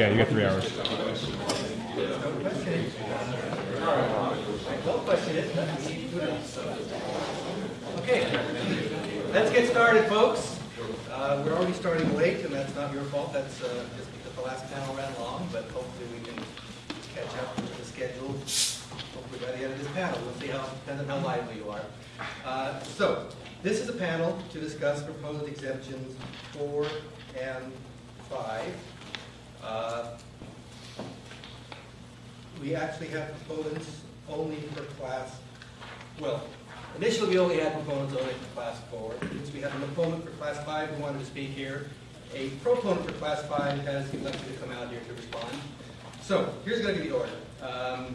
Yeah, you got three hours. Okay, let's get started, folks. Uh, We're already starting late, and that's not your fault, that's uh, just because the last panel ran long, but hopefully we can catch up with the schedule, hopefully by the end of this panel. We'll see how, depends on how lively you are. Uh, So, this is a panel to discuss proposed exemptions four and five. Uh, we actually have proponents only for class, well, initially we only had proponents only for class four. Since we have an opponent for class five who wanted to speak here, a proponent for class five has elected to come out here to respond. So, here's going to be the order. Um,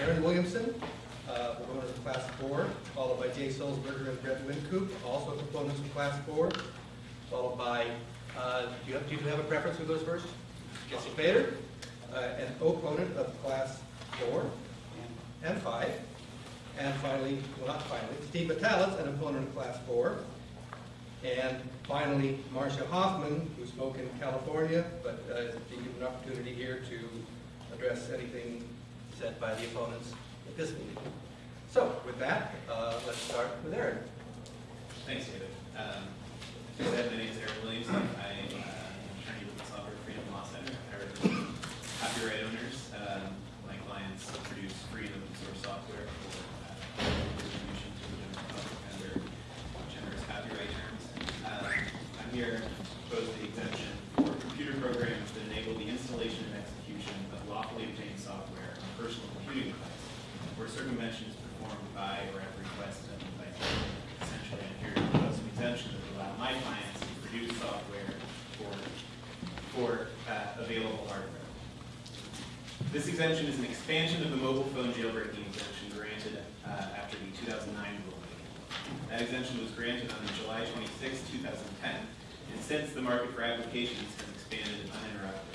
Aaron Williamson, uh, proponent for class four, followed by Jay Sulzberger and Brett Wynkoop, also proponents for class four, followed by, uh, do you have, do you have a preference who goes first? Jesse Feder, uh, an opponent of class four and five. And finally, well, not finally, Steve Metalitz, an opponent of class four. And finally, Marcia Hofmann, who spoke in California, but uh, is being given an opportunity here to address anything said by the opponents at this meeting. So with that, uh, let's start with Aaron. Thanks, David. Um, My name is Eric Williamson. I uh, am an attorney with the Software Freedom Law Center. Copyright owners. Um, My clients produce free and open source software for uh, distribution to under generous copyright terms. Um, I'm here to propose the exemption for computer programs that enable the installation and execution of lawfully obtained software on personal computing device where circumvention is performed by or at the request of the device essentially I'm here to propose an exemption that would allow my clients to produce software for, for uh, available hardware. This exemption is an expansion of the mobile phone jailbreaking exemption granted uh, after the 2009 rulemaking. That exemption was granted on July 26, 2010, and since the market for applications has expanded uninterrupted.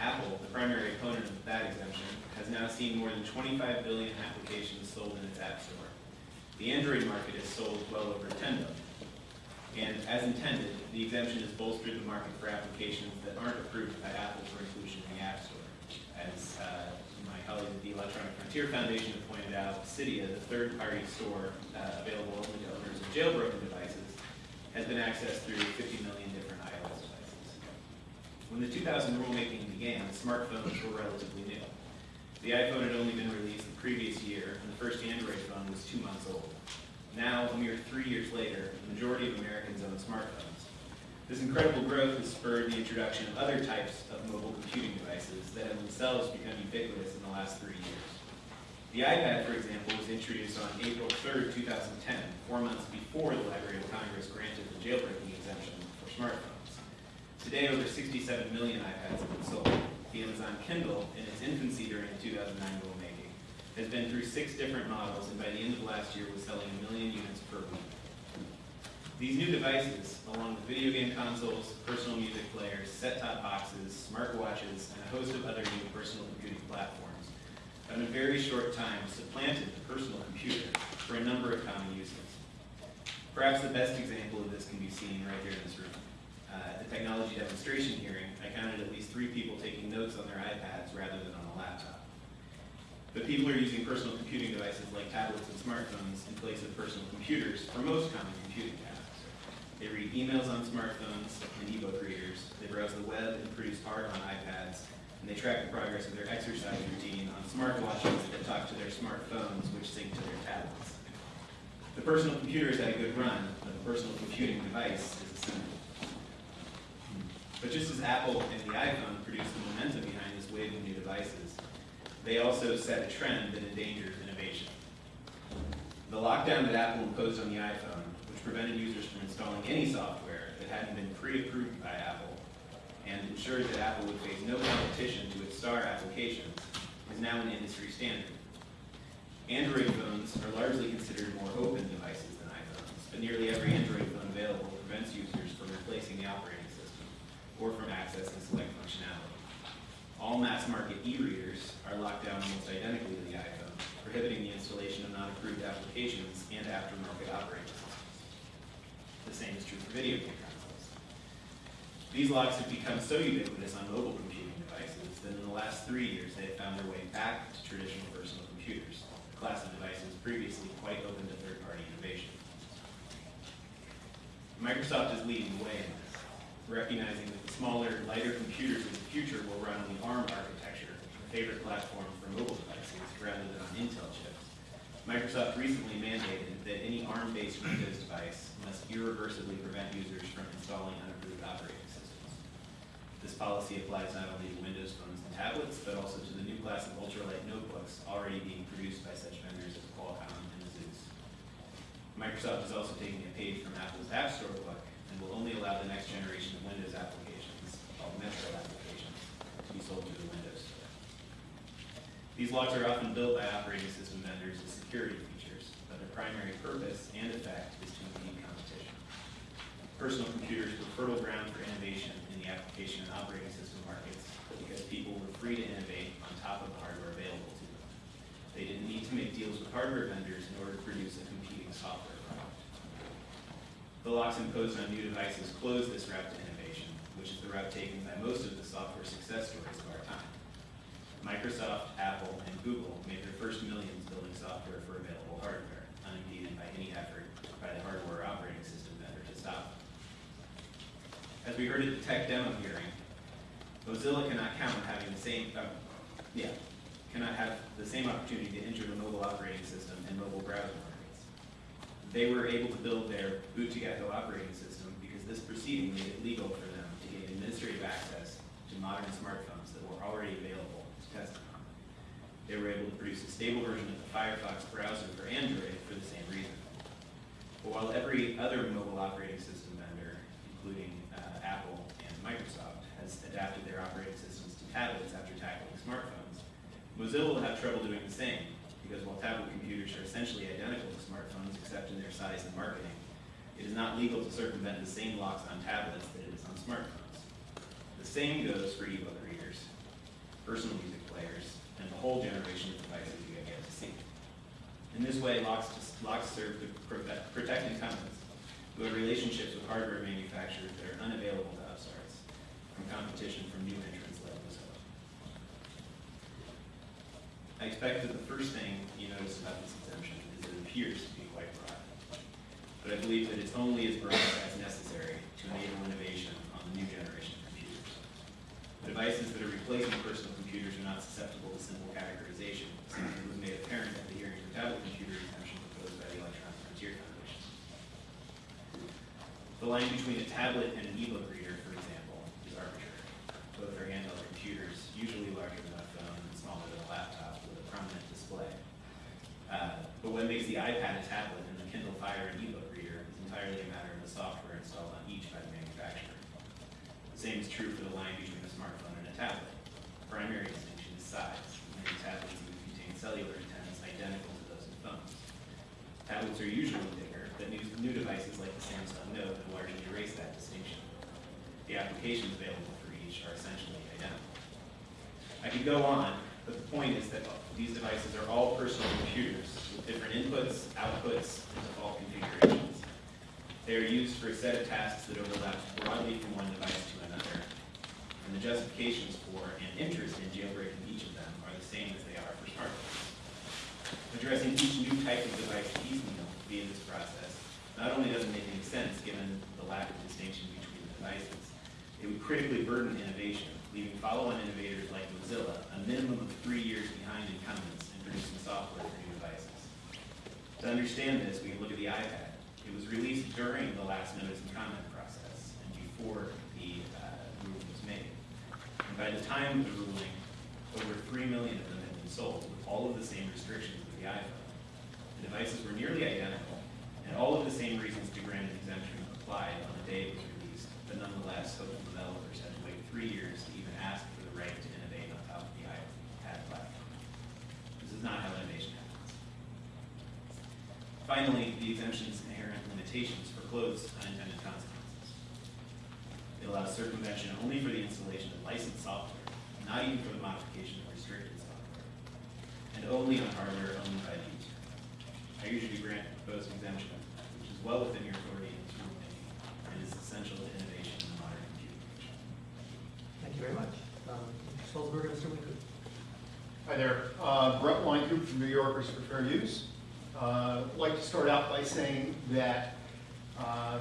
Apple, the primary opponent of that exemption, has now seen more than 25 billion applications sold in its App Store. The Android market has sold well over 10 billion. And as intended, the exemption has bolstered the market for applications that aren't approved by Apple for inclusion in the App Store. As uh, my colleagues at the Electronic Frontier Foundation pointed out, Cydia, the third-party store uh, available only to owners of jailbroken devices, has been accessed through 50 million different iOS devices. When the 2000 rulemaking began, smartphones were relatively new. The iPhone had only been released the previous year, and the first Android phone was two months old. Now, a mere three years later, the majority of Americans own smartphones. This incredible growth has spurred the introduction of other types of mobile computing devices that have themselves become ubiquitous in the last three years. The iPad, for example, was introduced on April 3, 2010, four months before the Library of Congress granted the jailbreaking exemption for smartphones. Today, over 67 million iPads have been sold. The Amazon Kindle, in its infancy during the 2009 rulemaking, has been through six different models, and by the end of last year was selling a million units per week. These new devices, along with video game consoles, personal music players, set-top boxes, smartwatches, and a host of other new personal computing platforms, have in a very short time supplanted the personal computer for a number of common uses. Perhaps the best example of this can be seen right here in this room. Uh, at the technology demonstration hearing, I counted at least three people taking notes on their iPads rather than on a laptop. But people are using personal computing devices like tablets and smartphones in place of personal computers for most common computing tasks. They read emails on smartphones and ebook readers, they browse the web and produce art on iPads, and they track the progress of their exercise routine on smartwatches that talk to their smartphones, which sync to their tablets. The personal computer has had a good run, but the personal computing device is assembled. Hmm. But just as Apple and the iPhone produced the momentum behind this wave of new devices, they also set a trend that endangers innovation. The lockdown that Apple imposed on the iPhone, which prevented users from installing any software that hadn't been pre-approved by Apple, and ensured that Apple would face no competition to its star applications, is now an industry standard. Android phones are largely considered more open devices than iPhones, but nearly every Android phone available prevents users from replacing the operating system or from accessing select functionality. All mass-market e-readers are locked down almost identically to the iPhone, prohibiting the installation of non-approved applications and aftermarket operating systems. The same is true for video game consoles. These locks have become so ubiquitous on mobile computing devices that in the last three years, they have found their way back to traditional personal computers, a class of devices previously quite open to third-party innovation. Microsoft is leading the way in recognizing that the smaller, lighter computers of the future will run on the ARM architecture, a favorite platform for mobile devices, rather than on Intel chips. Microsoft recently mandated that any ARM-based Windows device must irreversibly prevent users from installing unapproved operating systems. This policy applies not only to Windows phones and tablets, but also to the new class of ultralight notebooks already being produced by such vendors as Qualcomm and Asus. Microsoft is also taking a page from Apple's App Store only allow the next generation of Windows applications, called Metro applications, to be sold through the Windows Store. These locks are often built by operating system vendors as security features, but their primary purpose and effect is to impede competition. Personal computers were fertile ground for innovation in the application and operating system markets because people were free to innovate on top of the hardware available to them. They didn't need to make deals with hardware vendors in order to produce a competing software. The locks imposed on new devices close this route to innovation, which is the route taken by most of the software success stories of our time. Microsoft, Apple, and Google made their first millions building software for available hardware, unimpeded by any effort by the hardware operating system vendor to stop. As we heard at the tech demo hearing, Mozilla cannot count on having the same, uh, yeah, cannot have the same opportunity to enter the mobile operating system and mobile browser. They were able to build their boot to gecko operating system because this proceeding made it legal for them to gain administrative access to modern smartphones that were already available to test them on. They were able to produce a stable version of the Firefox browser for Android for the same reason. But while every other mobile operating system vendor, including uh, Apple and Microsoft, has adapted their operating systems to tablets after tackling smartphones, Mozilla will have trouble doing the same, because while tablet computers are essentially identical to smartphones except in their size and marketing, it is not legal to circumvent the same locks on tablets that it is on smartphones. The same goes for ebook readers, personal music players, and the whole generation of devices you get to see. In this way, locks, locks serve to protect, protect incumbents who have relationships with hardware manufacturers that are unavailable to upstarts from competition from new entrants like Mozilla. I expect that the first thing you notice about this exemption is it appears to be quite broad. But I believe that it's only as broad as necessary to enable innovation on the new generation of computers. The devices that are replacing personal computers are not susceptible to simple categorization, something was made apparent at the hearing for tablet computer exemption proposed by the Electronic Frontier Foundation. The line between a tablet and an ebook reader, for example, is arbitrary. Both are handheld computers, usually larger than a phone and smaller than a laptop with a prominent display. Uh, but what makes the iPad a tablet and the Kindle Fire an ebook reader is entirely a matter of the software installed on each by the manufacturer. The same is true for the line between a smartphone and a tablet. The primary distinction is size. Many tablets even contain cellular antennas identical to those in phones. Tablets are usually bigger, but new, new devices like the Samsung Note have largely erased that distinction. The applications available for each are essentially identical. I could go on, but the point is that these devices are all personal different inputs, outputs, and default configurations. They are used for a set of tasks that overlap broadly from one device to another, and the justifications for and interest in jailbreaking each of them are the same as they are for smartphones. Addressing each new type of device piecemeal via this process not only doesn't make any sense given the lack of distinction between the devices, it would critically burden innovation, leaving follow-on innovators like Mozilla a minimum of three years behind incumbents in producing software. To understand this, we look at the iPad. It was released during the last notice and comment process and before the uh, ruling was made. And by the time of the ruling, over 3 million of them had been sold with all of the same restrictions as the iPhone. The devices were nearly identical, and all of the same reasons to grant an exemption applied on the day it was released, but nonetheless, hopeful developers had to wait three years to even ask for the right to innovate on top of the iPad platform. This is not how innovation. Finally, the exemption's inherent limitations foreclose unintended consequences. It allows circumvention only for the installation of licensed software, not even for the modification of restricted software, and only on hardware owned by the user. I usually grant the proposed exemption, which is well within your authority in this rulemaking, and is essential to innovation in the modern computing age. Thank you very much. Um, Mr. Stolzberg and Mr. Winkler. Hi there, Uh, Brett Wynkoop from New Yorkers for Fair Use. Uh, like to start out by saying that uh,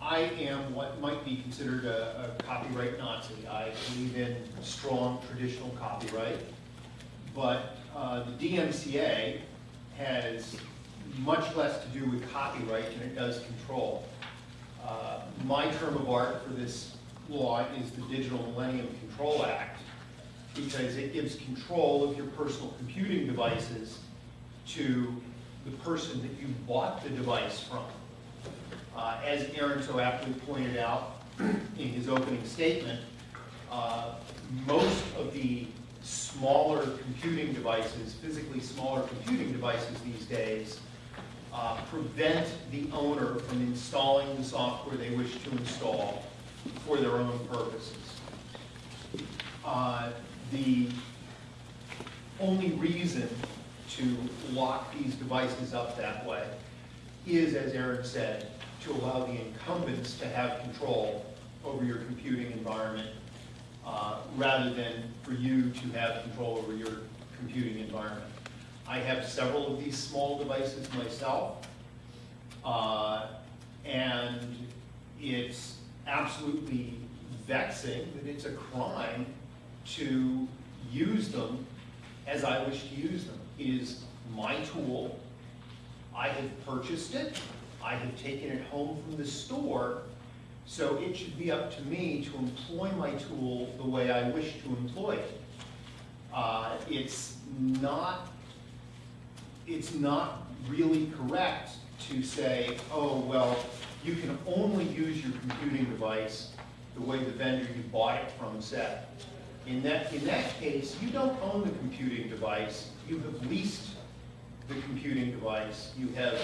I am what might be considered a a copyright Nazi. I believe in strong traditional copyright, but uh, the DMCA has much less to do with copyright than it does control. Uh, My term of art for this law is the Digital Millennium Control Act, because it gives control of your personal computing devices to the person that you bought the device from. Uh, As Aaron so aptly pointed out in his opening statement, uh, most of the smaller computing devices, physically smaller computing devices these days, uh, prevent the owner from installing the software they wish to install for their own purposes. Uh, The only reason to lock these devices up that way is, as Aaron said, to allow the incumbents to have control over your computing environment, uh, rather than for you to have control over your computing environment. I have several of these small devices myself, uh, and it's absolutely vexing that it's a crime to use them as I wish to use them. Is my tool. I have purchased it. I have taken it home from the store. So it should be up to me to employ my tool the way I wish to employ it. Uh, It's not, it's not really correct to say, oh, well, you can only use your computing device the way the vendor you bought it from said. In that, in that case, you don't own the computing device, you have leased the computing device, you have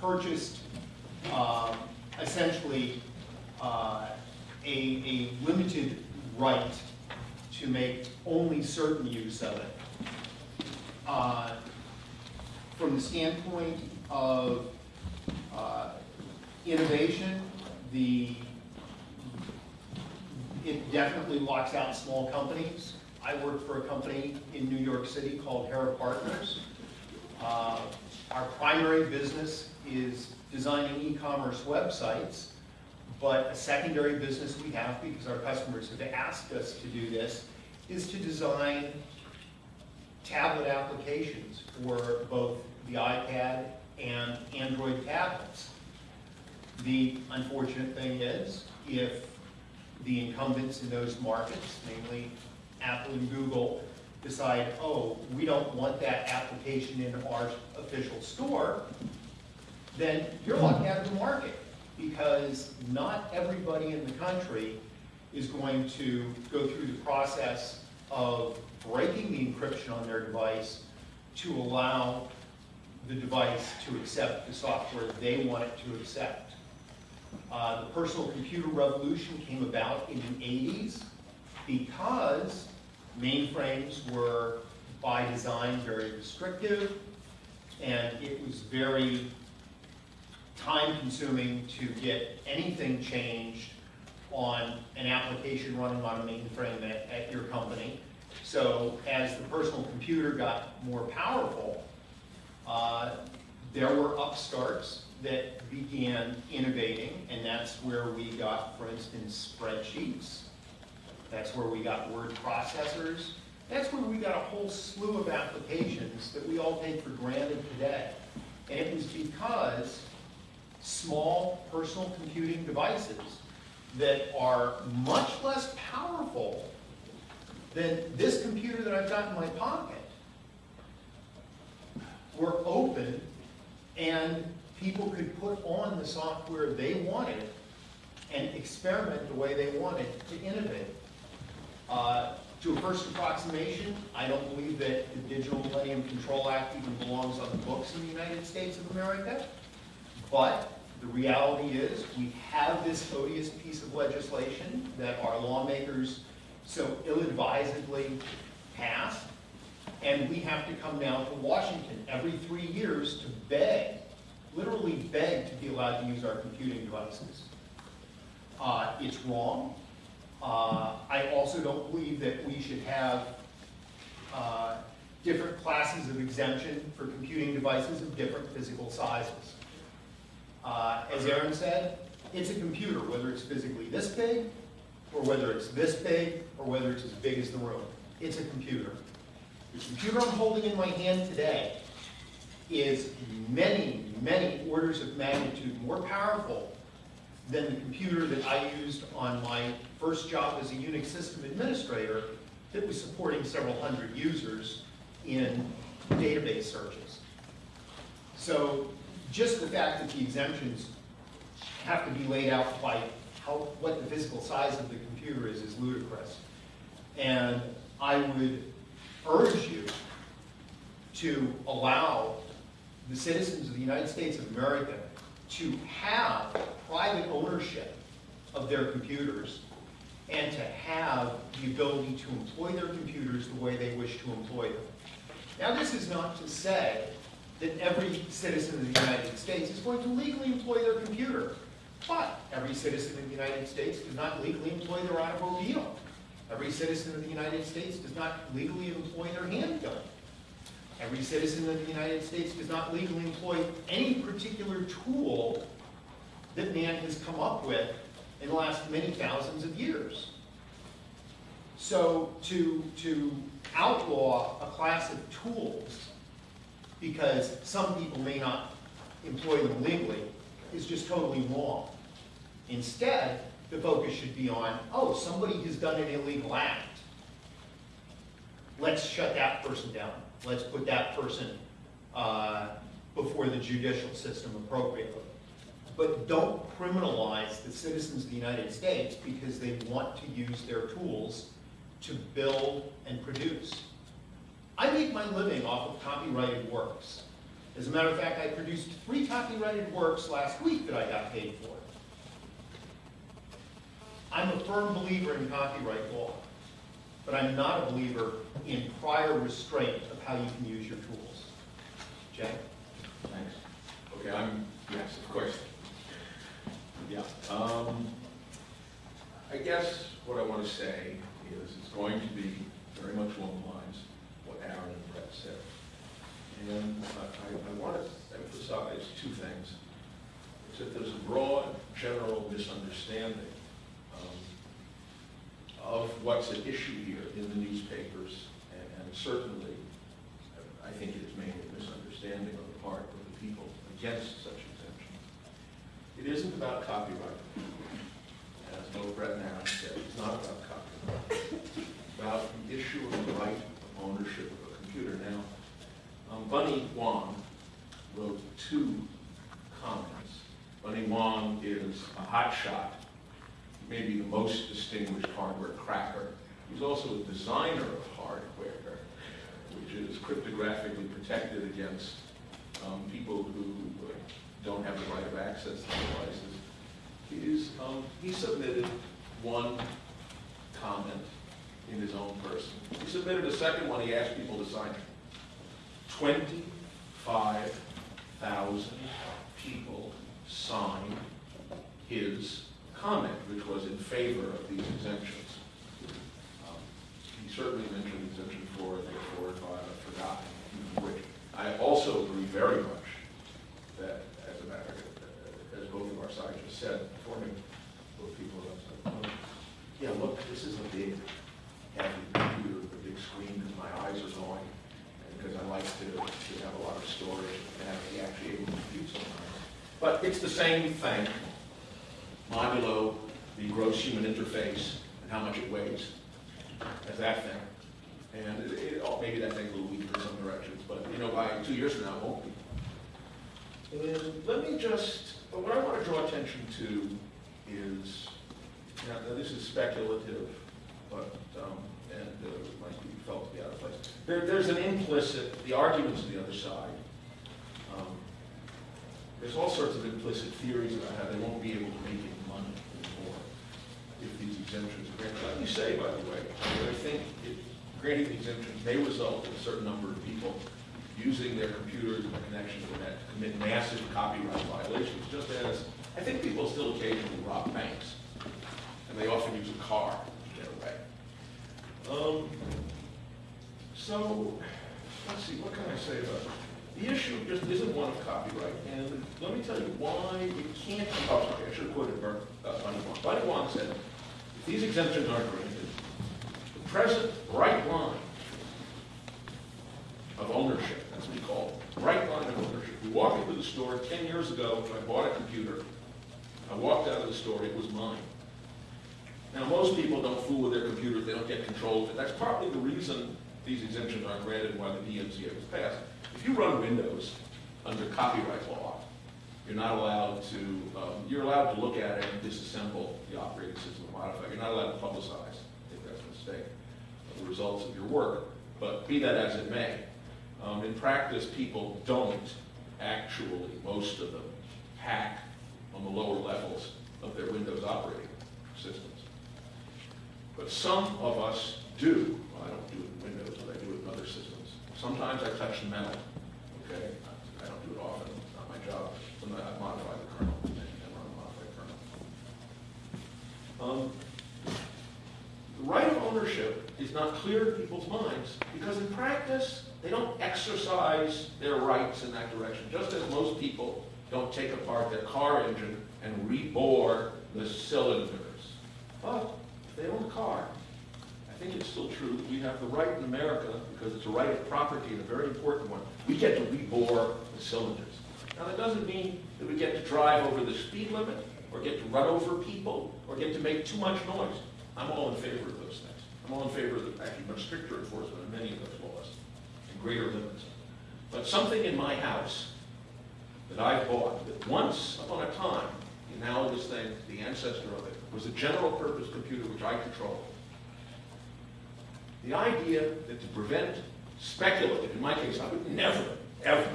purchased um, essentially uh, a, a limited right to make only certain use of it. Uh, From the standpoint of uh, innovation, the it definitely locks out small companies. I work for a company in New York City called Hera Partners. Uh, Our primary business is designing e-commerce websites, but a secondary business we have, because our customers have asked us to do this, is to design tablet applications for both the iPad and Android tablets. The unfortunate thing is, if the incumbents in those markets, namely Apple and Google, decide, oh, we don't want that application in our official store, then you're locked out of the market because not everybody in the country is going to go through the process of breaking the encryption on their device to allow the device to accept the software they want it to accept. Uh, the personal computer revolution came about in the 80s because mainframes were by design very restrictive and it was very time consuming to get anything changed on an application running on a mainframe at, at your company. So as the personal computer got more powerful, uh, there were upstarts that began innovating, and that's where we got, for instance, spreadsheets. That's where we got word processors. That's where we got a whole slew of applications that we all take for granted today. And it was because small personal computing devices that are much less powerful than this computer that I've got in my pocket were open and people could put on the software they wanted and experiment the way they wanted to innovate. Uh, to a first approximation, I don't believe that the Digital Millennium Control Act even belongs on the books in the United States of America. But the reality is, we have this odious piece of legislation that our lawmakers so ill-advisedly passed, and we have to come down to Washington every three years to beg, literally beg to be allowed to use our computing devices. Uh, it's wrong. Uh, I also don't believe that we should have uh, different classes of exemption for computing devices of different physical sizes. Uh, As Aaron said, it's a computer, whether it's physically this big, or whether it's this big, or whether it's as big as the room. It's a computer. The computer I'm holding in my hand today is many, many orders of magnitude more powerful than the computer that I used on my first job as a Unix system administrator that was supporting several hundred users in database searches. So just the fact that the exemptions have to be laid out by how, what the physical size of the computer is, is ludicrous. And I would urge you to allow the citizens of the United States of America to have private ownership of their computers and to have the ability to employ their computers the way they wish to employ them. Now, this is not to say that every citizen of the United States is going to legally employ their computer, but every citizen of the United States does not legally employ their automobile. Every citizen of the United States does not legally employ their handgun. Every citizen of the United States does not legally employ any particular tool that man has come up with in the last many thousands of years. So to, to outlaw a class of tools because some people may not employ them legally is just totally wrong. Instead, the focus should be on, oh, somebody has done an illegal act. Let's shut that person down. Let's put that person uh, before the judicial system appropriately. But don't criminalize the citizens of the United States because they want to use their tools to build and produce. I make my living off of copyrighted works. As a matter of fact, I produced three copyrighted works last week that I got paid for. I'm a firm believer in copyright law, but I'm not a believer in prior restraint how you can use your tools. Jay? Thanks. Okay, I'm, yes, of course. Yeah, um, I guess what I want to say is it's going to be very much along the lines what Aaron and Brett said. And I, I want to emphasize two things. Is that there's a broad, general misunderstanding um, of what's at issue here in the newspapers, and and certainly, I think it is mainly a misunderstanding on the part of the people against such exemptions. It isn't about copyright. As both Brett and Aaron said, it's not about copyright. It's about the issue of the right of ownership of a computer. Now, um, Bunnie Huang wrote two comments. Bunnie Huang is a hotshot, maybe the most distinguished hardware cracker. He's also a designer of hardware, is cryptographically protected against um, people who don't have the right of access to devices. He's, um, he submitted one comment in his own person. He submitted a second one, he asked people to sign it. Twenty-five thousand people signed his comment, which was in favor of these exemptions. Um, He certainly mentioned exemption four, I think four or five, I've forgotten which. I also agree very much that, as a matter, of- as both of our sides just said, before me, both people have said, "Oh, yeah, look, this is a big, heavy computer with a big screen, because my eyes are going, and because I like to, to have a lot of storage, and have to be actually able to compute sometimes. But it's the same thing, modulo the gross human interface and how much it weighs as that thing. And it, it, oh, maybe that thing's a little in some directions, but, you know, by two years from now, it won't be. And let me just, what I want to draw attention to is, now, now this is speculative, but, um, and uh, might be felt to be out of place. There, there's an implicit, the arguments of the other side, um, there's all sorts of implicit theories about how they won't be able to make any money anymore if these exemptions are granted. Let me say, by the way, that I think it, granting the exemptions may result in a certain number of people using their computers and their connection to the net to commit massive copyright violations, just as I think people still occasionally rob banks, and they often use a car to get away. Um, so, let's see, what can I say about it? The issue just isn't one of copyright, and let me tell you why it can't be, oh, sorry, I should have quoted uh, Bunnie Huang. Bunnie Huang said, if these exemptions aren't granted, the present right line of ownership, that's what he called it, right line of ownership. You walk into the store, ten years ago, I bought a computer, I walked out of the store, it was mine. Now, most people don't fool with their computers, they don't get control of it. That's partly the reason these exemptions aren't granted why the DMCA was passed. If you run Windows under copyright law, you're not allowed to, um, you're allowed to look at it and disassemble the operating system, and modify it. You're not allowed to publicize, I think that's a mistake, the results of your work. But be that as it may, um, in practice, people don't actually, most of them, hack on the lower levels of their Windows operating systems. But some of us do. Well, I don't do it in Windows, but I do it in other systems. Sometimes I touch the metal, okay? I don't do it often, it's not my job. Sometimes I modify the kernel, and run a modified kernel. Um, The right of ownership is not clear to people's minds, because in practice, they don't exercise their rights in that direction, just as most people don't take apart their car engine and rebore the cylinders. But they own a car, I think it's still true, we have the right in America, because it's a right of property and a very important one, we get to rebore the cylinders. Now, that doesn't mean that we get to drive over the speed limit, or get to run over people, or get to make too much noise. I'm all in favor of those things. I'm all in favor of actually much stricter enforcement of many of those laws, and greater limits. But something in my house that I bought, that once upon a time, the analogous thing, the ancestor of it, was a general purpose computer which I controlled. The idea that to prevent speculative, in my case, I would never, ever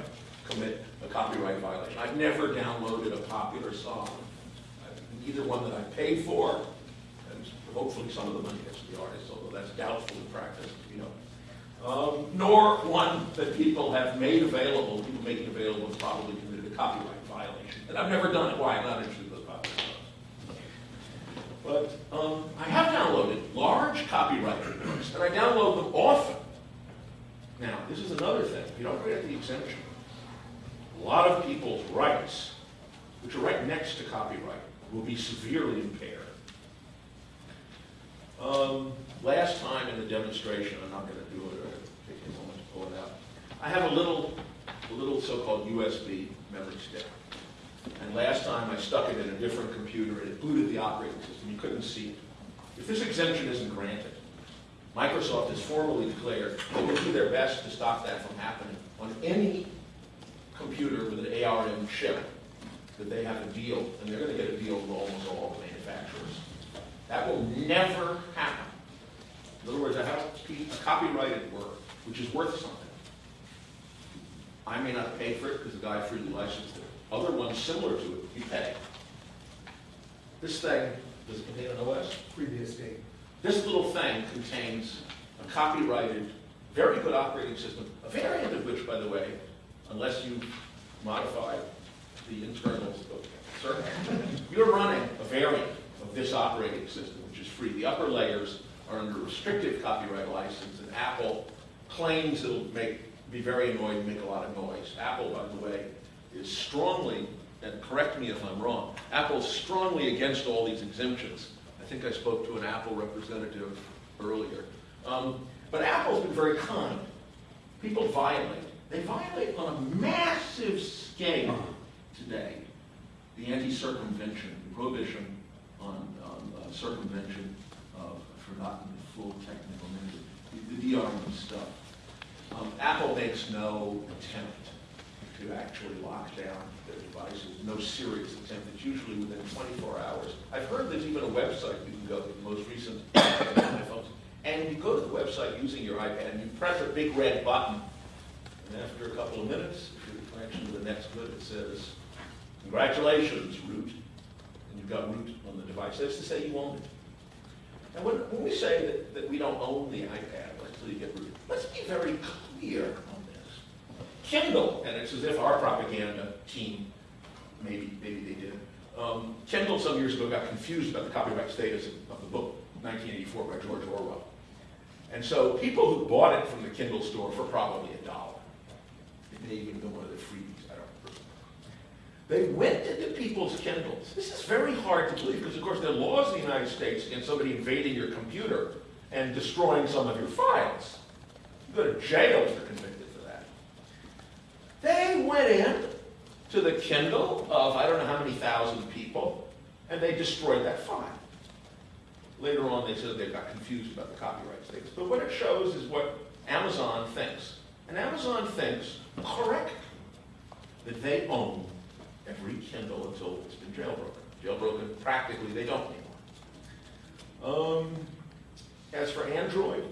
commit a copyright violation. I've never downloaded a popular song, either one that I paid for, and hopefully some of the money gets to the artist, although that's doubtful in practice, you know. Um, nor one that people have made available, people making available have probably committed a copyright violation. And I've never done it, why? I'm not interested in those popular songs. But um, I have downloaded large copyrighted works, and I download them often. Now, this is another thing. You don't grant the exemption. A lot of people's rights, which are right next to copyright, will be severely impaired. Um, last time in the demonstration, I'm not going to do it, or take a moment to pull it out. I have a little, a little so-called USB memory stick. And last time I stuck it in a different computer and it booted the operating system. You couldn't see it. If this exemption isn't granted, Microsoft has formally declared they will do their best to stop that from happening on any computer with an ARM chip that they have a deal, and they're going to get a deal with almost all the manufacturers. That will never happen. In other words, I have a copyrighted work, which is worth something. I may not pay for it because the guy freely licensed it. Other ones similar to it, you pay. This thing, does it contain an OS? previous date. This little thing contains a copyrighted, very good operating system, a variant of which, by the way, unless you modify the internals of you're running a variant of this operating system, which is free. The upper layers are under restrictive copyright license, and Apple claims it'll make, be very annoying and make a lot of noise. Apple, by the way, is strongly, and correct me if I'm wrong, Apple's strongly against all these exemptions. I think I spoke to an Apple representative earlier. Um, but Apple's been very kind. People violate. They violate on a massive scale today. The anti-circumvention, the prohibition on, on uh, circumvention of, I've forgotten the full technical name, the, the DRM stuff. Um, Apple makes no attempt to actually lock down their devices, no serious attempt. It's usually within 24 hours. I've heard there's even a website you can go to, the most recent iPhones, and you go to the website using your iPad, and you press a big red button, and after a couple of minutes, if your connection to the net's good, it says, congratulations, root, and you've got root on the device. That's to say you own it. And when, when we say that, that we don't own the iPad until you get root, let's be very clear. Kindle, and it's as if our propaganda team, maybe, maybe they did, um, Kindle some years ago got confused about the copyright status of the book, 1984 by George Orwell. And so people who bought it from the Kindle store for probably a dollar, it may even been one of the freebies, I don't remember. They went into people's Kindles. This is very hard to believe because, of course, there are laws in the United States against somebody invading your computer and destroying some of your files. You go to jail convicted for that. They went in to the Kindle of I don't know how many thousand people, and they destroyed that file. Later on, they said they got confused about the copyright status. But what it shows is what Amazon thinks. And Amazon thinks, correct, that they own every Kindle until it's been jailbroken. Jailbroken, practically, they don't anymore. Um, as for Android,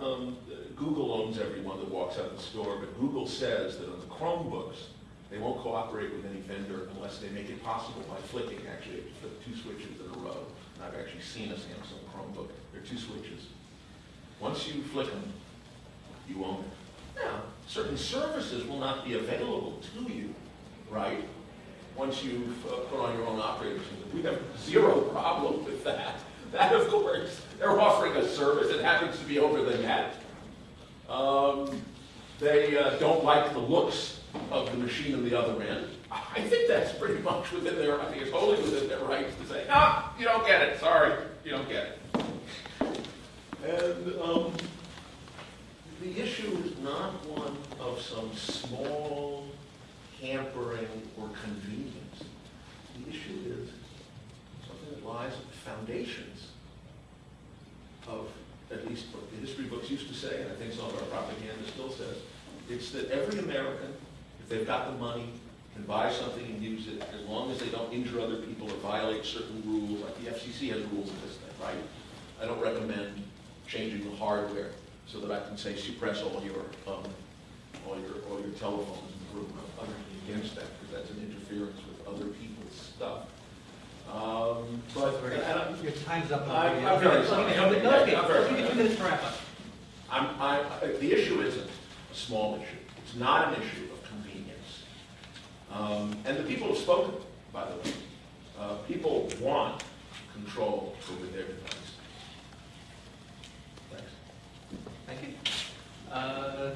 um, Google owns everyone that walks out of the store, but Google says that Chromebooks, they won't cooperate with any vendor unless they make it possible by flicking, actually, flip two switches in a row. And I've actually seen a Samsung Chromebook, there are two switches. Once you flick them, you own it. Now, certain services will not be available to you, right? Once you've uh, put on your own operating system. We have zero problem with that. That, of course, they're offering a service, it happens to be over the net. Um, They uh, don't like the looks of the machine on the other end. I think that's pretty much within their, I think it's wholly within their rights to say, ah, you don't get it, sorry, you don't get it. And um, the issue is not one of some small hampering or convenience. The issue is something that lies at the foundations of, at least what the history books used to say, and I think some of our propaganda still says, it's that every American, if they've got the money, can buy something and use it, as long as they don't injure other people or violate certain rules, like the FCC has rules in this thing, right? I don't recommend changing the hardware so that I can say suppress all your, um, all your, all your telephones in the room. I'm utterly against that, because that's an interference with other people's stuff. Um, but, and I- Your time's up. I'm- I'm very sorry. No, okay, I'm very give you two minutes to wrap up. I'm, I, the issue isn't a small issue. It's not an issue of convenience. Um, and the people have spoken, by the way. Uh, people want control over their device. Thanks. Thank you. Uh?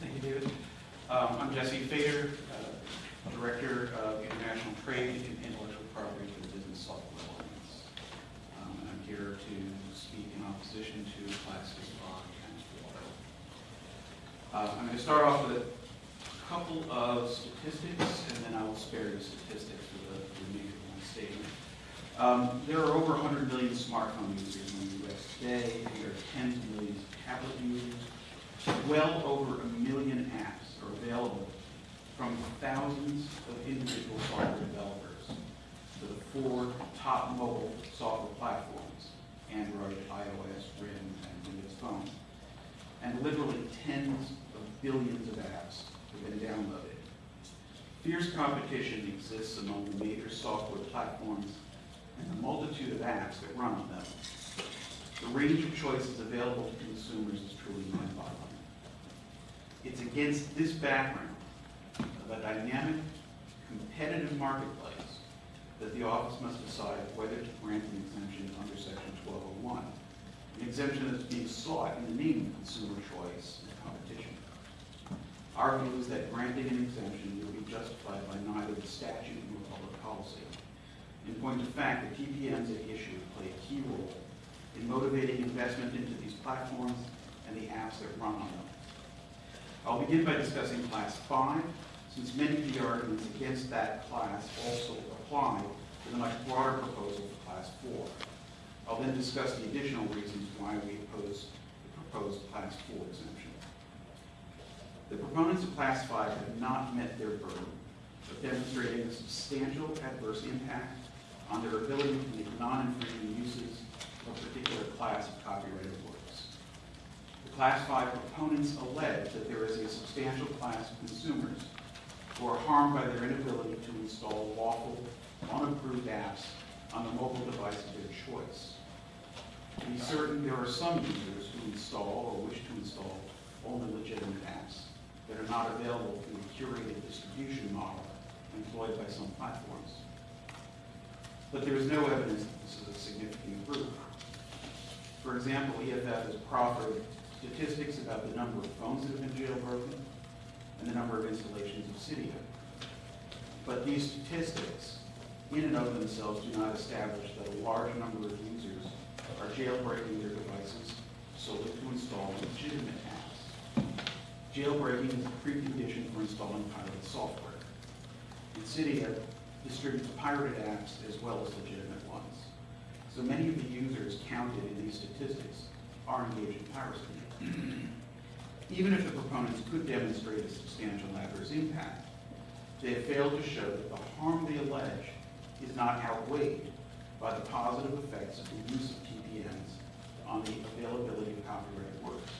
Thank you, David. Um, I'm Jesse Feder, uh, Director of International Trade and Intellectual Property for the Business Software Alliance. Um, and I'm here to speak in opposition to classes on transport. Uh, I'm going to start off with a couple of statistics, and then I will spare you statistics for the remainder of my statement. Um, There are over 100 million smartphone users in the U.S. today. There are tens of millions of tablet users. Well over a million apps are available from thousands of individual software developers to the four top mobile software platforms, Android, iOS, RIM, and Windows Phone. And literally tens of billions of apps have been downloaded. Fierce competition exists among the major software platforms and the multitude of apps that run on them. The range of choices available to consumers is truly mind-boggling. It's against this background of a dynamic, competitive marketplace that the office must decide whether to grant an exemption under section 1201, an exemption that's being sought in the name of consumer choice and competition. Our view is that granting an exemption will be justified by neither the statute nor public policy. In point of fact, the TPMs at issue play a key role in motivating investment into these platforms and the apps that run on them. I'll begin by discussing Class 5, since many of the arguments against that class also apply to the much broader proposal for Class 4. I'll then discuss the additional reasons why we oppose the proposed Class 4 exemption. The proponents of Class 5 have not met their burden of demonstrating a substantial adverse impact on their ability to make non-infringing uses of a particular class of copyrighted Class 5 proponents allege that there is a substantial class of consumers who are harmed by their inability to install lawful, unapproved apps on the mobile device of their choice. To be certain, there are some users who install or wish to install only legitimate apps that are not available through the curated distribution model employed by some platforms. but there is no evidence that this is a significant group. For example, EFF has proffered statistics about the number of phones that have been jailbroken and the number of installations of Cydia. But these statistics, in and of themselves, do not establish that a large number of users are jailbreaking their devices solely to install legitimate apps. Jailbreaking is a precondition for installing pirated software. And Cydia distributes pirated apps as well as legitimate ones. So many of the users counted in these statistics are engaged in piracy. Mm-hmm. Even if the proponents could demonstrate a substantial adverse impact, they have failed to show that the harm they allege is not outweighed by the positive effects of the use of TPMs on the availability of copyrighted works.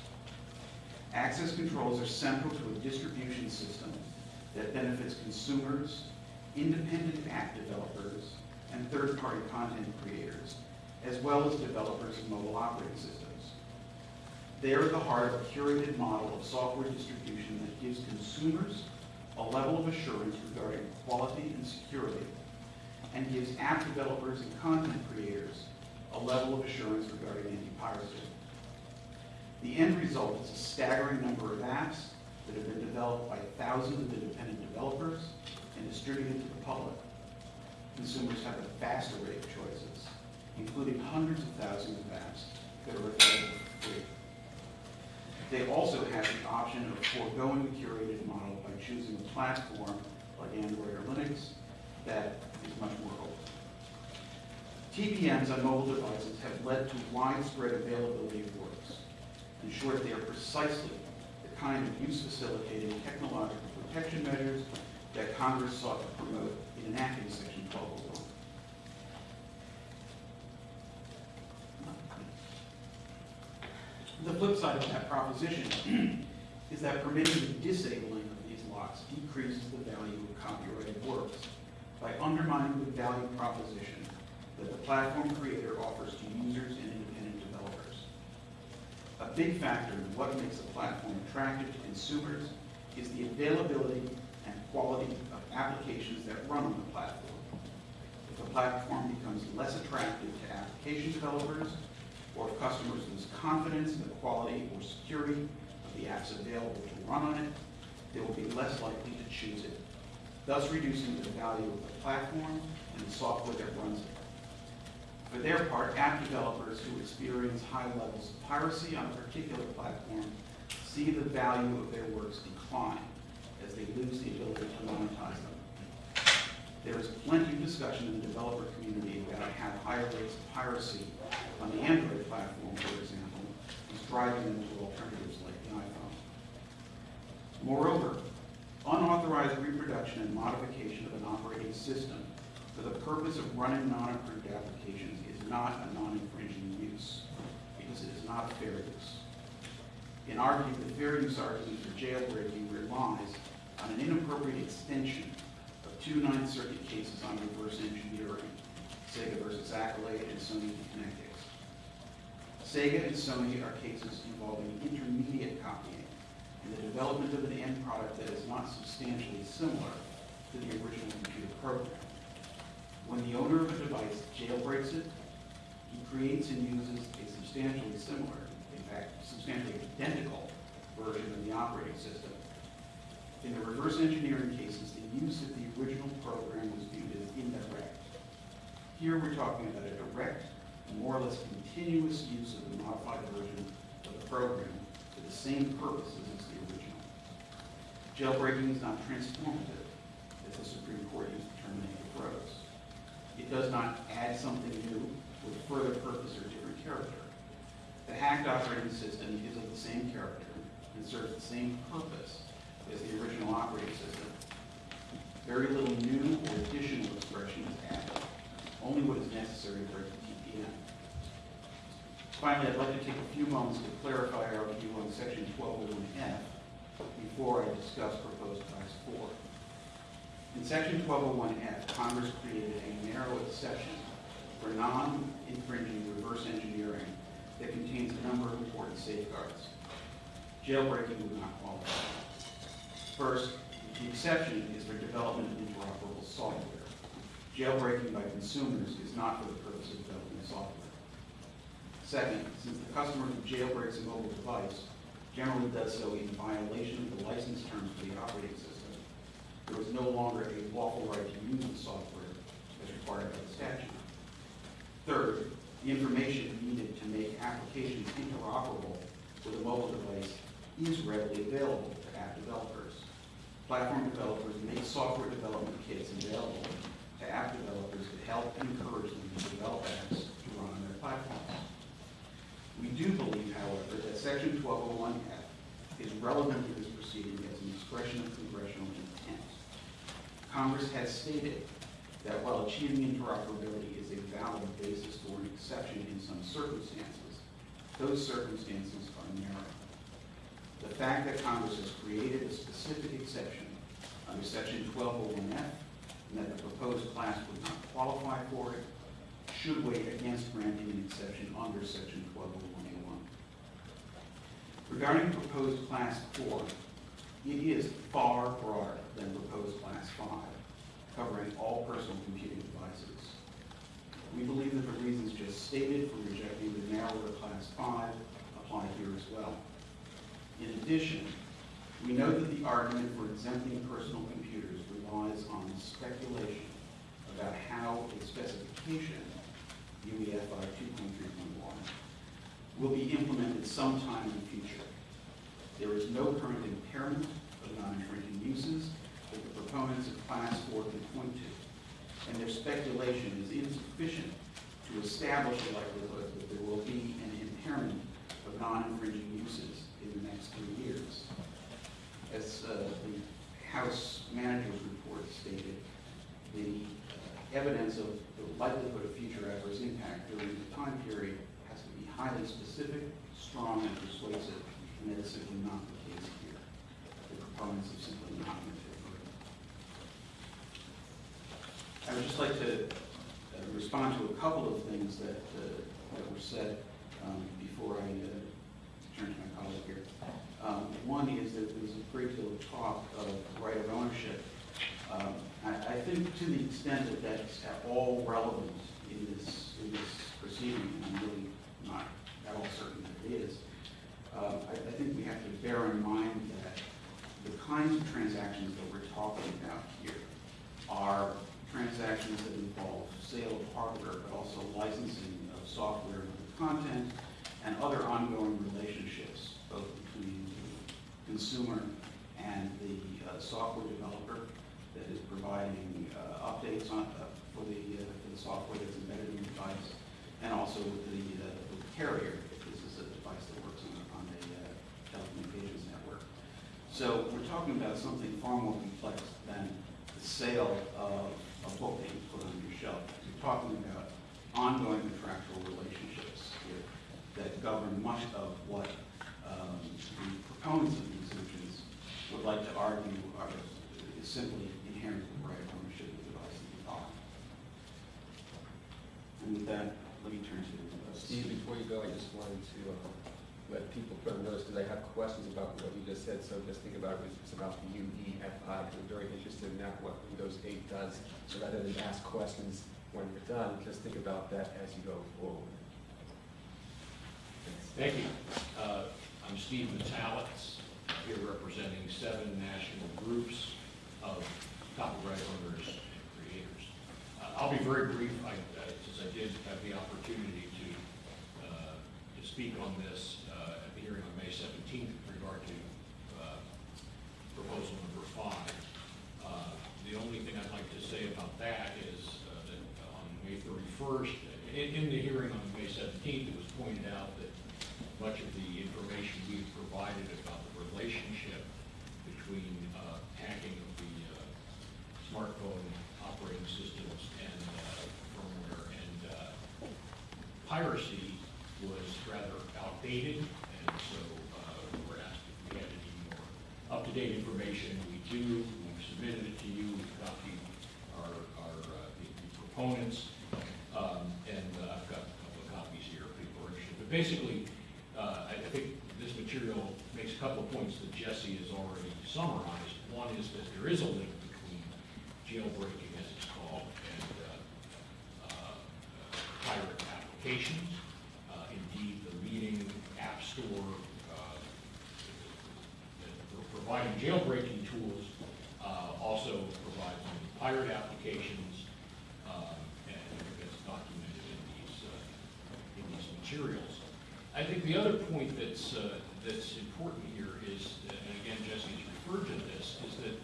Access controls are central to a distribution system that benefits consumers, independent app developers, and third-party content creators, as well as developers of mobile operating systems. They are at the heart of a curated model of software distribution that gives consumers a level of assurance regarding quality and security, and gives app developers and content creators a level of assurance regarding anti-piracy. The end result is a staggering number of apps that have been developed by thousands of independent developers and distributed to the public. Consumers have a vast array of choices, including hundreds of thousands of apps that are available for free. They also have the option of foregoing the curated model by choosing a platform like Android or Linux that is much more open. TPMs on mobile devices have led to widespread availability of works. In short, they are precisely the kind of use-facilitating technological protection measures that Congress sought to promote in enacting Section 1201. The flip side of that proposition is that permitting the disabling of these locks decreases the value of copyrighted works by undermining the value proposition that the platform creator offers to users and independent developers. A big factor in what makes a platform attractive to consumers is the availability and quality of applications that run on the platform. If a platform becomes less attractive to application developers, or if customers lose confidence in the quality or security of the apps available to run on it, they will be less likely to choose it, thus reducing the value of the platform and the software that runs it. For their part, app developers who experience high levels of piracy on a particular platform see the value of their works decline as they lose the ability to monetize them. There is plenty of discussion in the developer community about how higher rates of piracy on the Android platform, for example, is driving them to alternatives like the iPhone. Moreover, unauthorized reproduction and modification of an operating system for the purpose of running non-approved applications is not a non-infringing use, because it is not fair use. In our view, the fair use argument for jailbreaking relies on an inappropriate extension of two Ninth Circuit cases on reverse engineering, Sega versus Accolade and Sony v. Sega and Sony are cases involving intermediate copying and the development of an end product that is not substantially similar to the original computer program. When the owner of a device jailbreaks it, he creates and uses a substantially similar, in fact, substantially identical version of the operating system. In the reverse engineering cases, the use of the original program was viewed as indirect. Here we're talking about a direct more or less continuous use of the modified version of the program for the same purposes as the original. Jailbreaking is not transformative, as the Supreme Court used to terminate the pros. It does not add something new with a further purpose or different character. The hacked operating system is of the same character and serves the same purpose as the original operating system. Very little new or additional expression is added, only what is necessary to break the. Finally, I'd like to take a few moments to clarify our view on section 1201F before I discuss proposed class 4. In section 1201F, Congress created a narrow exception for non-infringing reverse engineering that contains a number of important safeguards. Jailbreaking would not qualify. First, the exception is for development of interoperable software. Jailbreaking by consumers is not for the purpose of developing software. Second, since the customer who jailbreaks a mobile device generally does so in violation of the license terms for the operating system, there is no longer a lawful right to use the software as required by the statute. Third, the information needed to make applications interoperable with a mobile device is readily available to app developers. Platform developers make software development kits available to app developers to help encourage them to develop apps to run on their platforms. We do believe, however, that section 1201F is relevant to this proceeding as an expression of congressional intent. Congress has stated that while achieving interoperability is a valid basis for an exception in some circumstances, those circumstances are narrow. The fact that Congress has created a specific exception under section 1201F and that the proposed class would not qualify for it should weigh against granting an exception under section 1201A1. Regarding proposed class 4, it is far broader than proposed class 5, covering all personal computing devices. We believe that the reasons just stated for rejecting the narrower class 5 apply here as well. In addition, we know that the argument for exempting personal computers relies on speculation about how a specification, UEFI 2.3.1, will be implemented sometime in the future. There is no current impairment of non-infringing uses that the proponents of class 4 can point to, and their speculation is insufficient to establish a likelihood that there will be an impairment of non-infringing uses in the next three years. As uh, the House Manager's Report stated, the uh, evidence of the likelihood of future adverse impact during the time period has to be highly specific, strong, and persuasive, and that is simply not the case here. The proponents have simply not met their burden. I would just like to uh, respond to a couple of things that, uh, that were said um, before I uh, turn to my colleague here. Um, One is that there's a great deal of talk of right of ownership. Think to the extent that that's at all relevant in this, in this proceeding, and I'm really not at all certain that it is, uh, I, I think we have to bear in mind that the kinds of transactions that we're talking about here are transactions that involve sale of hardware, but also licensing of software and content, and other ongoing relationships, both between the consumer and the uh, software developer that is providing uh, updates on, uh, for the, uh, for the software that's embedded in the device, and also with the, uh, the carrier, if this is a device that works on, on a uh, telecommunications network. So we're talking about something far more complex than the sale of a book that you put on your shelf. We're talking about ongoing contractual relationships here that govern much of what um, the proponents of these exemptions would like to argue are, simply inherent in the right of ownership of the device that you buy. And with that, let me turn to uh, Steve, before you go, I just wanted to uh, let people put on notice, because I have questions about what you just said, so just think about it, it's about the UEFI, because I'm very interested in that, what Windows 8 does. So rather than ask questions when you're done, just think about that as you go forward. Thank you. Uh, I'm Steve Metalitz, here representing seven national groups of copyright owners and creators. I'll be very brief, I, uh, since I did have the opportunity to, uh, to speak on this uh, at the hearing on May 17th with regard to uh, proposal number five. Uh, The only thing I'd like to say about that is uh, that on May 31st, in, in the hearing on May 17th, it was pointed out that much of the information we have provided about the relationship between uh, hacking of the uh, smartphone operating systems and uh, firmware and uh, piracy was rather outdated, and so uh, we were asked if we had any more up-to-date information. We do, we've submitted it to you, we've copied our, our, uh, the the proponents, um, and uh, I've got a couple of copies here if people are interested. But basically, uh, I I think this material makes a couple of points that Jesse has already summarized. One is that there is a link between jailbreaking, as it's called, and uh, applications. Uh, Indeed, the leading app store uh, providing jailbreaking tools uh, also provides pirate applications, um, and it's documented in these, uh, in these materials. I think the other point that's, uh, that's important here is, uh, and again, Jesse's referred to this, is that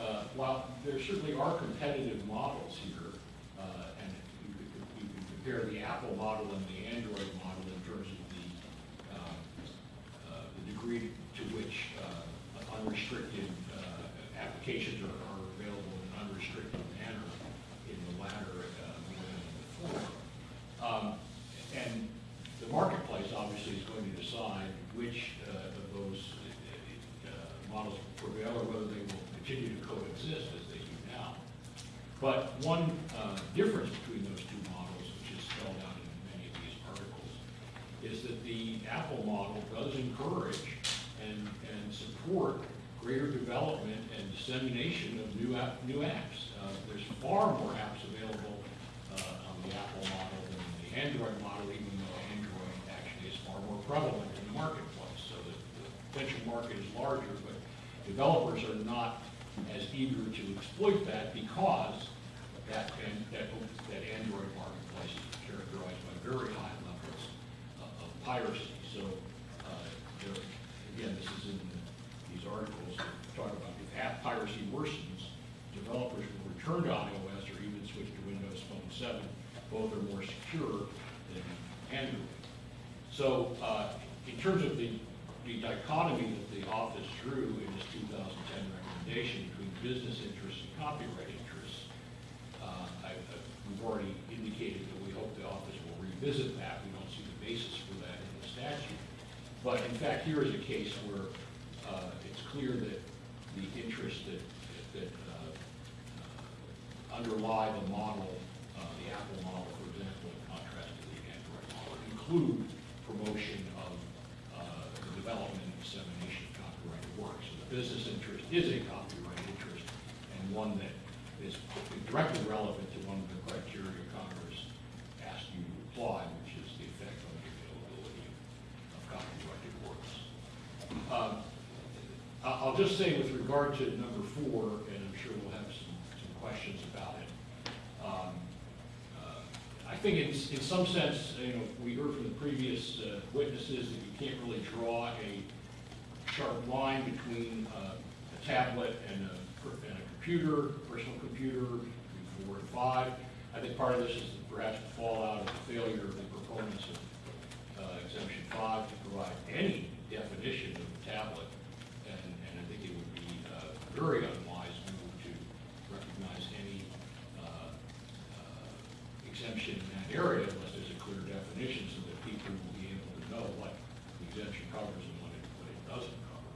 uh, while there certainly are competitive models here, uh, and you could, you could compare the Apple model and the Android model in terms of the, um, uh, the degree to which uh, unrestricted uh, applications are are available in an unrestricted manner in the latter uh, more than in the former. Um, And the marketplace obviously is going to decide which uh, of those uh, uh, models prevail or whether they will continue to coexist as they do now. But one uh, difference between those two models, which is spelled out in many of these articles, is that the Apple model does encourage and, and support greater development and dissemination of new app, new apps. Uh, There's far more apps available uh, on the Apple model than the Android model, even though Android actually is far more prevalent in the marketplace. So the the potential market is larger, but developers are not as eager to exploit that because that, that, that Android marketplace is characterized by very high piracy. So, uh, there- again, this is in these articles that talk about if app piracy worsens, developers will return to iOS or even switch to Windows Phone 7. Both are more secure than Android. So, uh, in terms of the, the dichotomy that the office drew in its 2010 recommendation between business interests and copyright interests, uh, I, I- we've already indicated that we hope the office will revisit that. We don't see the basis for that in the statute. But in fact, here is a case where uh, it's clear that the interests that, uh, underlie the model, uh, the Apple model, for example, in contrast to the Android model, include promotion of the development and dissemination of copyrighted works. So the business interest is a copyright interest and one that is directly relevant to one of the criteria Congress asked you to apply, which is the effect on the availability of copyrighted works. Um, I'll just say with regard to number four, and I'm sure we'll have some, some questions about it. um, uh, I think in, in some sense, you know, we heard from the previous uh, witnesses that you can't really draw a sharp line between uh, a tablet and a, and a computer, personal computer, four and five. I think part of this is perhaps the fallout of the failure of the proponents of uh, exemption five to provide any definition of tablet. And, and I think it would be uh, very unwise move to recognize any uh, uh, exemption in that area unless there's a clear definition so that people will be able to know what the exemption covers and what it, what it doesn't cover.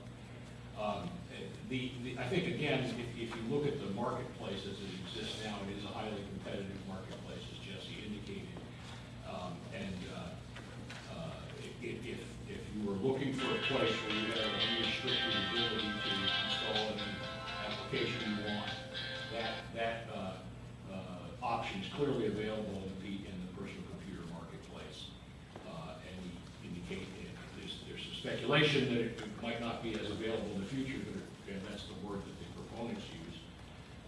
Um, eh, The, the, I think, again, if, if you look at the marketplace as it exists now, it is a highly competitive marketplace, as Jesse indicated. Um, And uh, uh, if, if, if you were looking for a place where you had unrestricted ability to install any application you want, that, that uh, uh, option is clearly available in the, in the personal computer marketplace. Uh, And we indicate, there's, there's some speculation that it might not be as available in the future, but, and that's the word that the proponents use.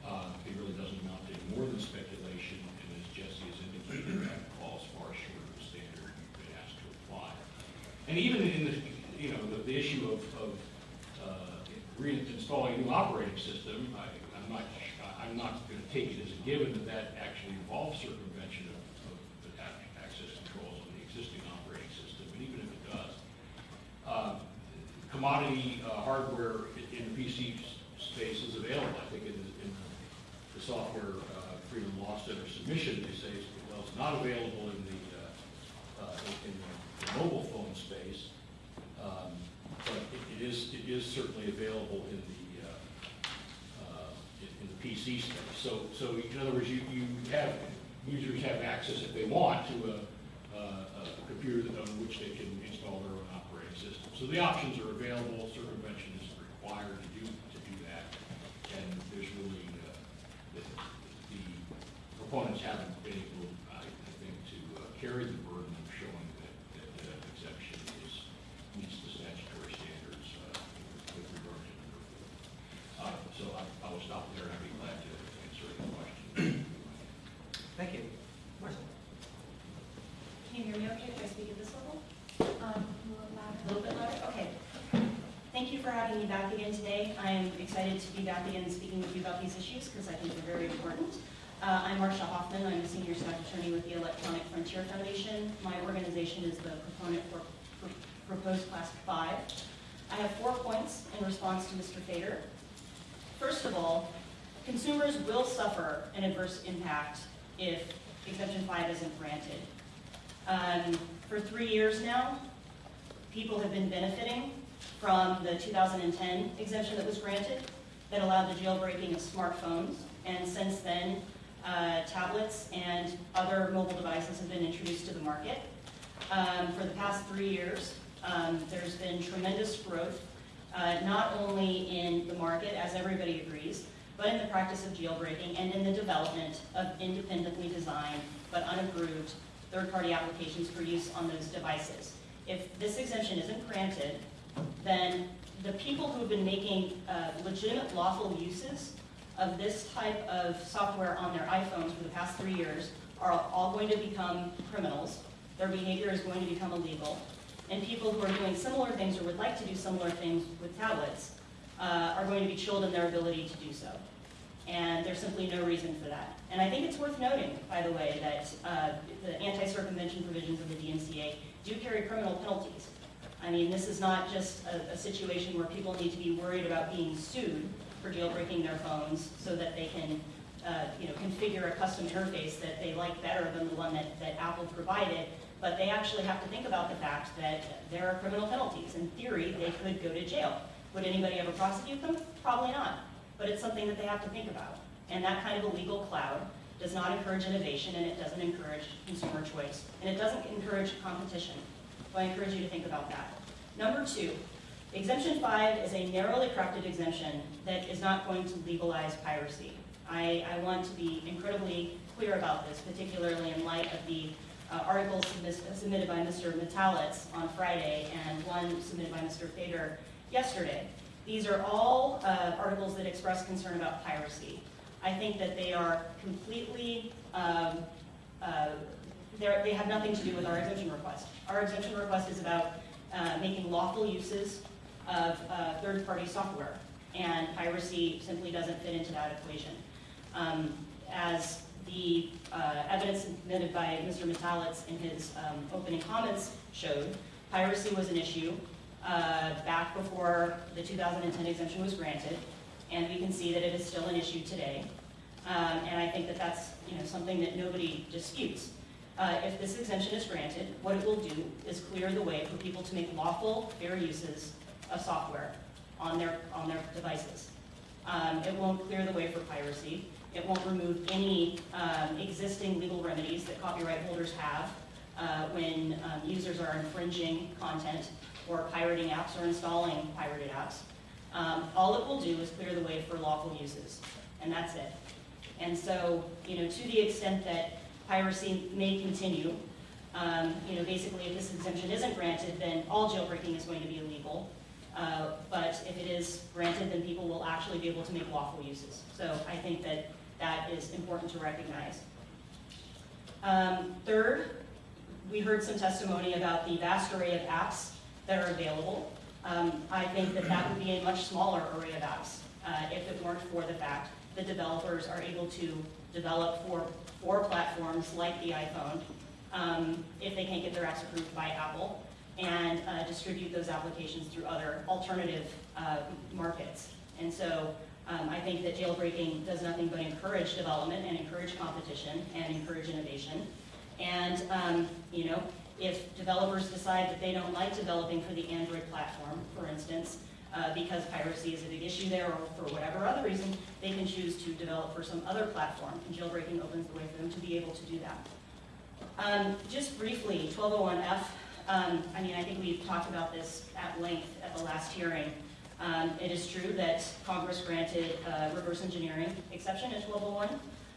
Uh, It really doesn't amount to more than speculation, and as Jesse has indicated, that falls far short of the standard you've been asked to apply. And even in the, you know, the, the issue of, of uh, reinstalling a new operating system, I, I'm not, I'm not gonna take it as a given that that actually involves circumvention of, of the access controls on the existing operating system, but even if it does, uh, commodity uh, hardware in the PC space is available. I think in the, in the software uh, Freedom Law Center submission, they say, well, it's not available in the, uh, uh, in the mobile phone space, um, but it- it is, it is certainly available in the, uh, uh, in in the PC space. So, so in other words, you, you have, users have access if they want to a, a a computer that- on which they can install their own operating system. So the options are available, circumvention is required to do, to do that. And there's really, uh, the, the proponents haven't been able, I I think, to uh, carry the burden Can you hear me okay? Can I speak at this level? Um, A little bit louder? Okay. Thank you for having me back again today. I am excited to be back again speaking with you about these issues because I think they're very important. Uh, I'm Marcia Hofmann. I'm a senior staff attorney with the Electronic Frontier Foundation. My organization is the proponent for proposed class five. I have four points in response to Mr. Feder. First of all, consumers will suffer an adverse impact if exemption five isn't granted. Um, For three years now, people have been benefiting from the 2010 exemption that was granted that allowed the jailbreaking of smartphones. And since then, uh, tablets and other mobile devices have been introduced to the market. Um, For the past three years, um, there's been tremendous growth, uh, not only in the market, as everybody agrees, but in the practice of jailbreaking and in the development of independently designed but unapproved third-party applications for use on those devices. If this exemption isn't granted, then the people who have been making uh, legitimate lawful uses of this type of software on their iPhones for the past three years are all going to become criminals. Their behavior is going to become illegal. And people who are doing similar things or would like to do similar things with tablets uh, are going to be chilled in their ability to do so. And there's simply no reason for that. And I think it's worth noting, by the way, that uh, the anti-circumvention provisions of the DMCA do carry criminal penalties. I mean, this is not just a, a situation where people need to be worried about being sued for jailbreaking their phones so that they can, uh, you know, configure a custom interface that they like better than the one that, that Apple provided. But they actually have to think about the fact that there are criminal penalties. In theory, they could go to jail. Would anybody ever prosecute them? Probably not. But it's something that they have to think about. And that kind of a legal cloud does not encourage innovation and it doesn't encourage consumer choice. And it doesn't encourage competition. So I encourage you to think about that. Number two, exemption five is a narrowly crafted exemption that is not going to legalize piracy. I, I want to be incredibly clear about this, particularly in light of the uh, articles submitted by Mr. Metalitz on Friday and one submitted by Mr. Feder yesterday. These are all uh, articles that express concern about piracy. I think that they are completely, um, uh, they have nothing to do with our exemption request. Our exemption request is about uh, making lawful uses of uh, third-party software, and piracy simply doesn't fit into that equation. Um, As the uh, evidence submitted by Mr. Metalitz in his um, opening comments showed, piracy was an issue uh, back before the 2010 exemption was granted, and we can see that it is still an issue today. Um, And I think that that's, you know, something that nobody disputes. Uh, If this exemption is granted, what it will do is clear the way for people to make lawful, fair uses of software on their, on their devices. Um, It won't clear the way for piracy. It won't remove any um, existing legal remedies that copyright holders have uh, when um, users are infringing content or pirating apps or installing pirated apps. Um, All it will do is clear the way for lawful uses, and that's it. And so, you know, to the extent that piracy may continue, um, you know, basically if this exemption isn't granted, then all jailbreaking is going to be illegal. Uh, But if it is granted, then people will actually be able to make lawful uses. So I think that that is important to recognize. Um, Third, we heard some testimony about the vast array of apps that are available. Um, I think that that would be a much smaller array of apps uh, if it weren't for the fact that developers are able to develop for, for platforms like the iPhone, um, if they can't get their apps approved by Apple, and uh, distribute those applications through other alternative uh, markets. And so um, I think that jailbreaking does nothing but encourage development and encourage competition and encourage innovation. And, um, you know, if developers decide that they don't like developing for the Android platform, for instance, uh, because piracy is a big issue there or for whatever other reason, they can choose to develop for some other platform, and jailbreaking opens the way for them to be able to do that. Um, just briefly, 1201F, um, I mean, I think we've talked about this at length at the last hearing. Um, it is true that Congress granted uh, reverse engineering exception in 1201.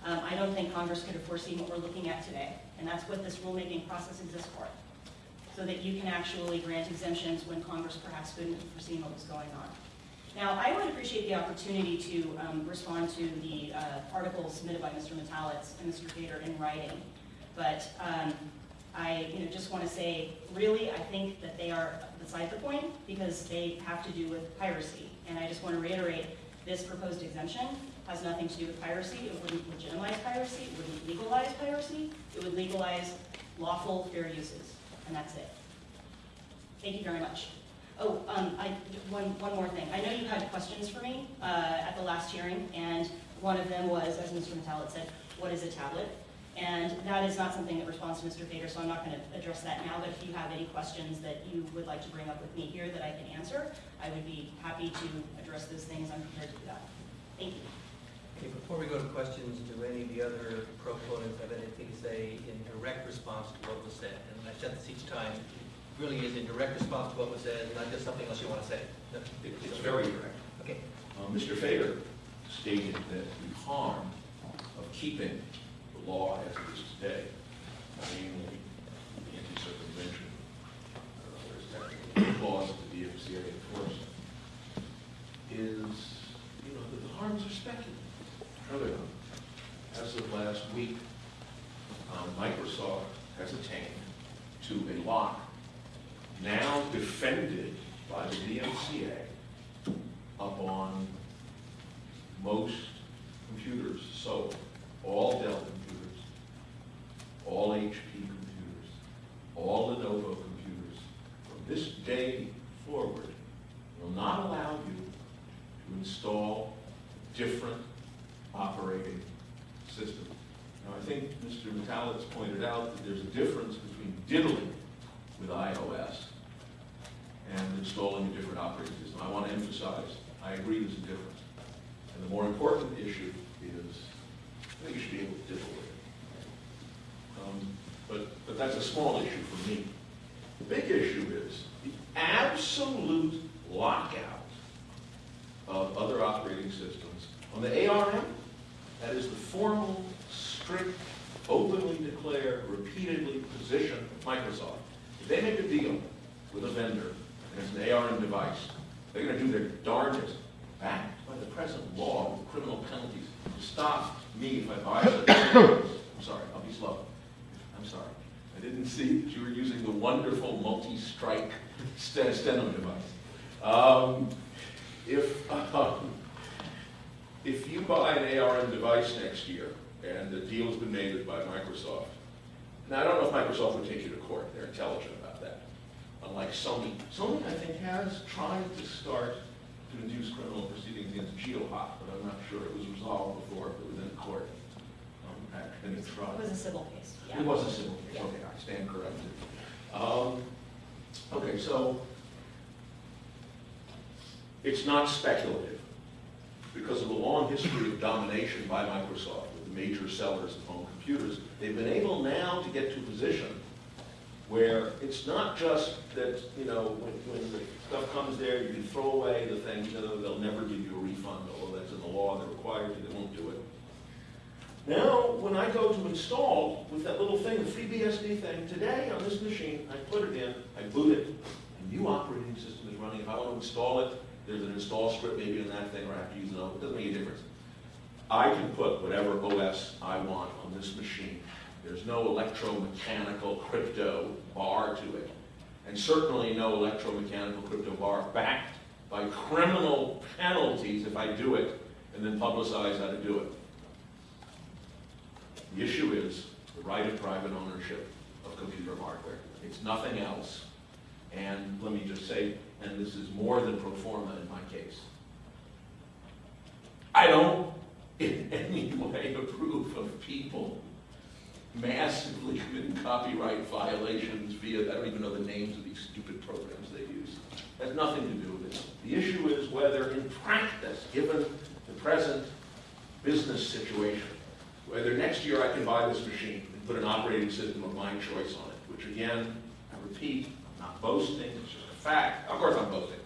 Um, I don't think Congress could have foreseen what we're looking at today, and that's what this rulemaking process exists for, so that you can actually grant exemptions when Congress perhaps couldn't have foreseen what was going on. Now, I would appreciate the opportunity to um, respond to the uh, articles submitted by Mr. Metalitz and Mr. Gator in writing, but um, I, you know, just want to say, really, I think that they are beside the point because they have to do with piracy. And I just want to reiterate, this proposed exemption has nothing to do with piracy. It wouldn't legitimize piracy, it wouldn't legalize piracy. It would legalize lawful fair uses, and that's it. Thank you very much. Oh, um, I, one, one more thing. I know you had questions for me, uh, at the last hearing, and one of them was, as Mr. Metalitz said, what is a tablet? And that is not something that responds to Mr. Feder, so I'm not gonna address that now, but if you have any questions that you would like to bring up with me here that I can answer, I would be happy to address those things. I'm prepared to do that. Thank you. Okay, before we go to questions, do any of the other proponents have anything to say in direct response to what was said? And I said this each time, really is in direct response to what was said, not just something else you want to say. No, It's very direct. Okay, Uh, Mr. Feder stated that the harm of keeping the law as it is today, namely the anti-circumvention, uh, there's technical laws that the DMCA enforce, is, you know, that the harms are speculative. No, they're not. As of last week, um, Microsoft has attained to a lock now defended by the DMCA up on most computers sold, all Dell computers, all HP computers, all Lenovo computers, from this day forward, will not allow you to install different operating systems. Now, I think Mr. Metalitz pointed out that there's a difference diddling with iOS and installing a different operating system. I want to emphasize, I agree there's a difference. And the more important issue is, I think you should be able to diddle with it. Um, But, but that's a small issue for me. The big issue is the absolute lockout of other operating systems. On the ARM, that is the formal, strict, openly declare, repeatedly position Microsoft. If they make a deal with a vendor, and it's an ARM device, they're gonna do their darndest, backed by the present law with criminal penalties, to stop me if I violate. I'm sorry, I'll be slow. I'm sorry. I didn't see that you were using the wonderful multi-strike st- steno device. Um, If, um, if you buy an ARM device next year, and the deal's been made with by Microsoft, now, I don't know if Microsoft would take you to court, they're intelligent about that. Unlike Sony, Sony, I think, has tried to start to induce criminal proceedings against GeoHot, but I'm not sure it was resolved before it was in court. Um, it's tried. It was a civil case, yeah. It was a civil case, Yeah. okay, I stand corrected. Um, Okay, so it's not speculative because of a long history of domination by Microsoft the major sellers of home computers. They've been able now to get to a position where it's not just that, you know, when, when the stuff comes there, you can throw away the thing, you know, they'll never give you a refund, although that's in the law, they're required to, they won't do it. Now, when I go to install with that little thing, the FreeBSD thing, today on this machine, I put it in, I boot it, a new operating system is running. If I want to install it, there's an install script maybe on that thing, or I have to use another, it doesn't make a difference. I can put whatever OS I want on this machine. There's no electromechanical crypto bar to it. And certainly no electromechanical crypto bar backed by criminal penalties if I do it and then publicize how to do it. The issue is the right of private ownership of computer hardware. It's nothing else. And let me just say, and this is more than pro forma in my case. I don't in any way approve of people massively committing copyright violations via, I don't even know the names of these stupid programs they use. Has nothing to do with it. The issue is whether in practice, given the present business situation, whether next year I can buy this machine and put an operating system of my choice on it, which again, I repeat, I'm not boasting, it's just a fact. Of course I'm boasting.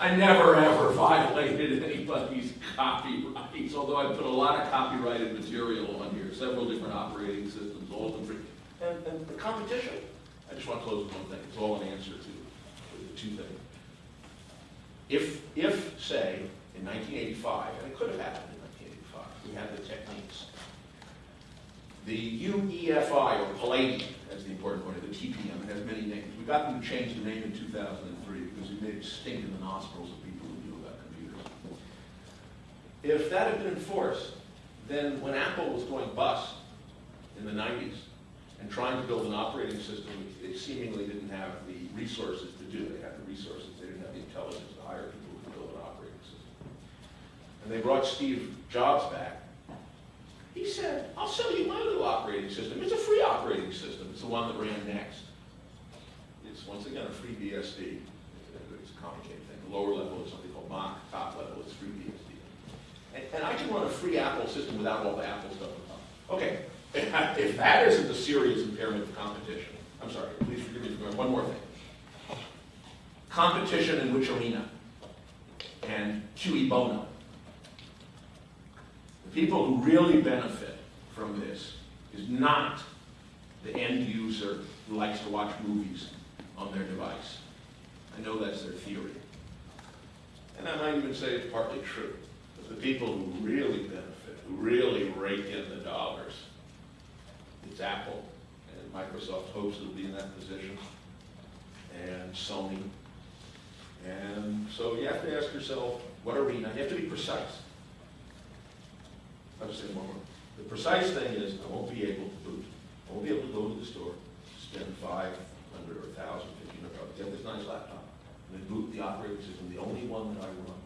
I never ever violated anybody's copyrights, although I put a lot of copyrighted material on here, several different operating systems, all of them free. And, and the competition, I just want to close with one thing, it's all an answer to two things. If, if, say, in 1985, and it could have happened in 1985, we had the techniques, the UEFI, or Palladium, as the important word the TPM, it has many names. We got them to change the name in 2003 it stink in the nostrils of people who knew about computers. If that had been enforced, then when Apple was going bust in the 90s and trying to build an operating system, they seemingly didn't have the resources to do. They had the resources, they didn't have the intelligence to hire people could build an operating system. And they brought Steve Jobs back. He said, I'll sell you my little operating system. It's a free operating system. It's the one that ran NeXT. It's once again a free BSD. Complicated thing. The lower level is something called Mach, top level is free BSD. And, and I can run a free Apple system without all the Apple stuff on top. Okay, if that isn't a serious impairment of competition, I'm sorry, please forgive me for one more thing. Competition in which arena? And cui bono. The people who really benefit from this is not the end user who likes to watch movies on their device. I know that's their theory. And I might even say it's partly true. But the people who really benefit, who really rake in the dollars, it's Apple. And Microsoft hopes it'll be in that position. And Sony. And so you have to ask yourself, what arena? You have to be precise. I'll just say one more. The precise thing is, I won't be able to boot. I won't be able to go to the store, spend five hundred or a thousand, fifteen hundred dollars, get this nice laptop, and boot the operating system, the only one that I run.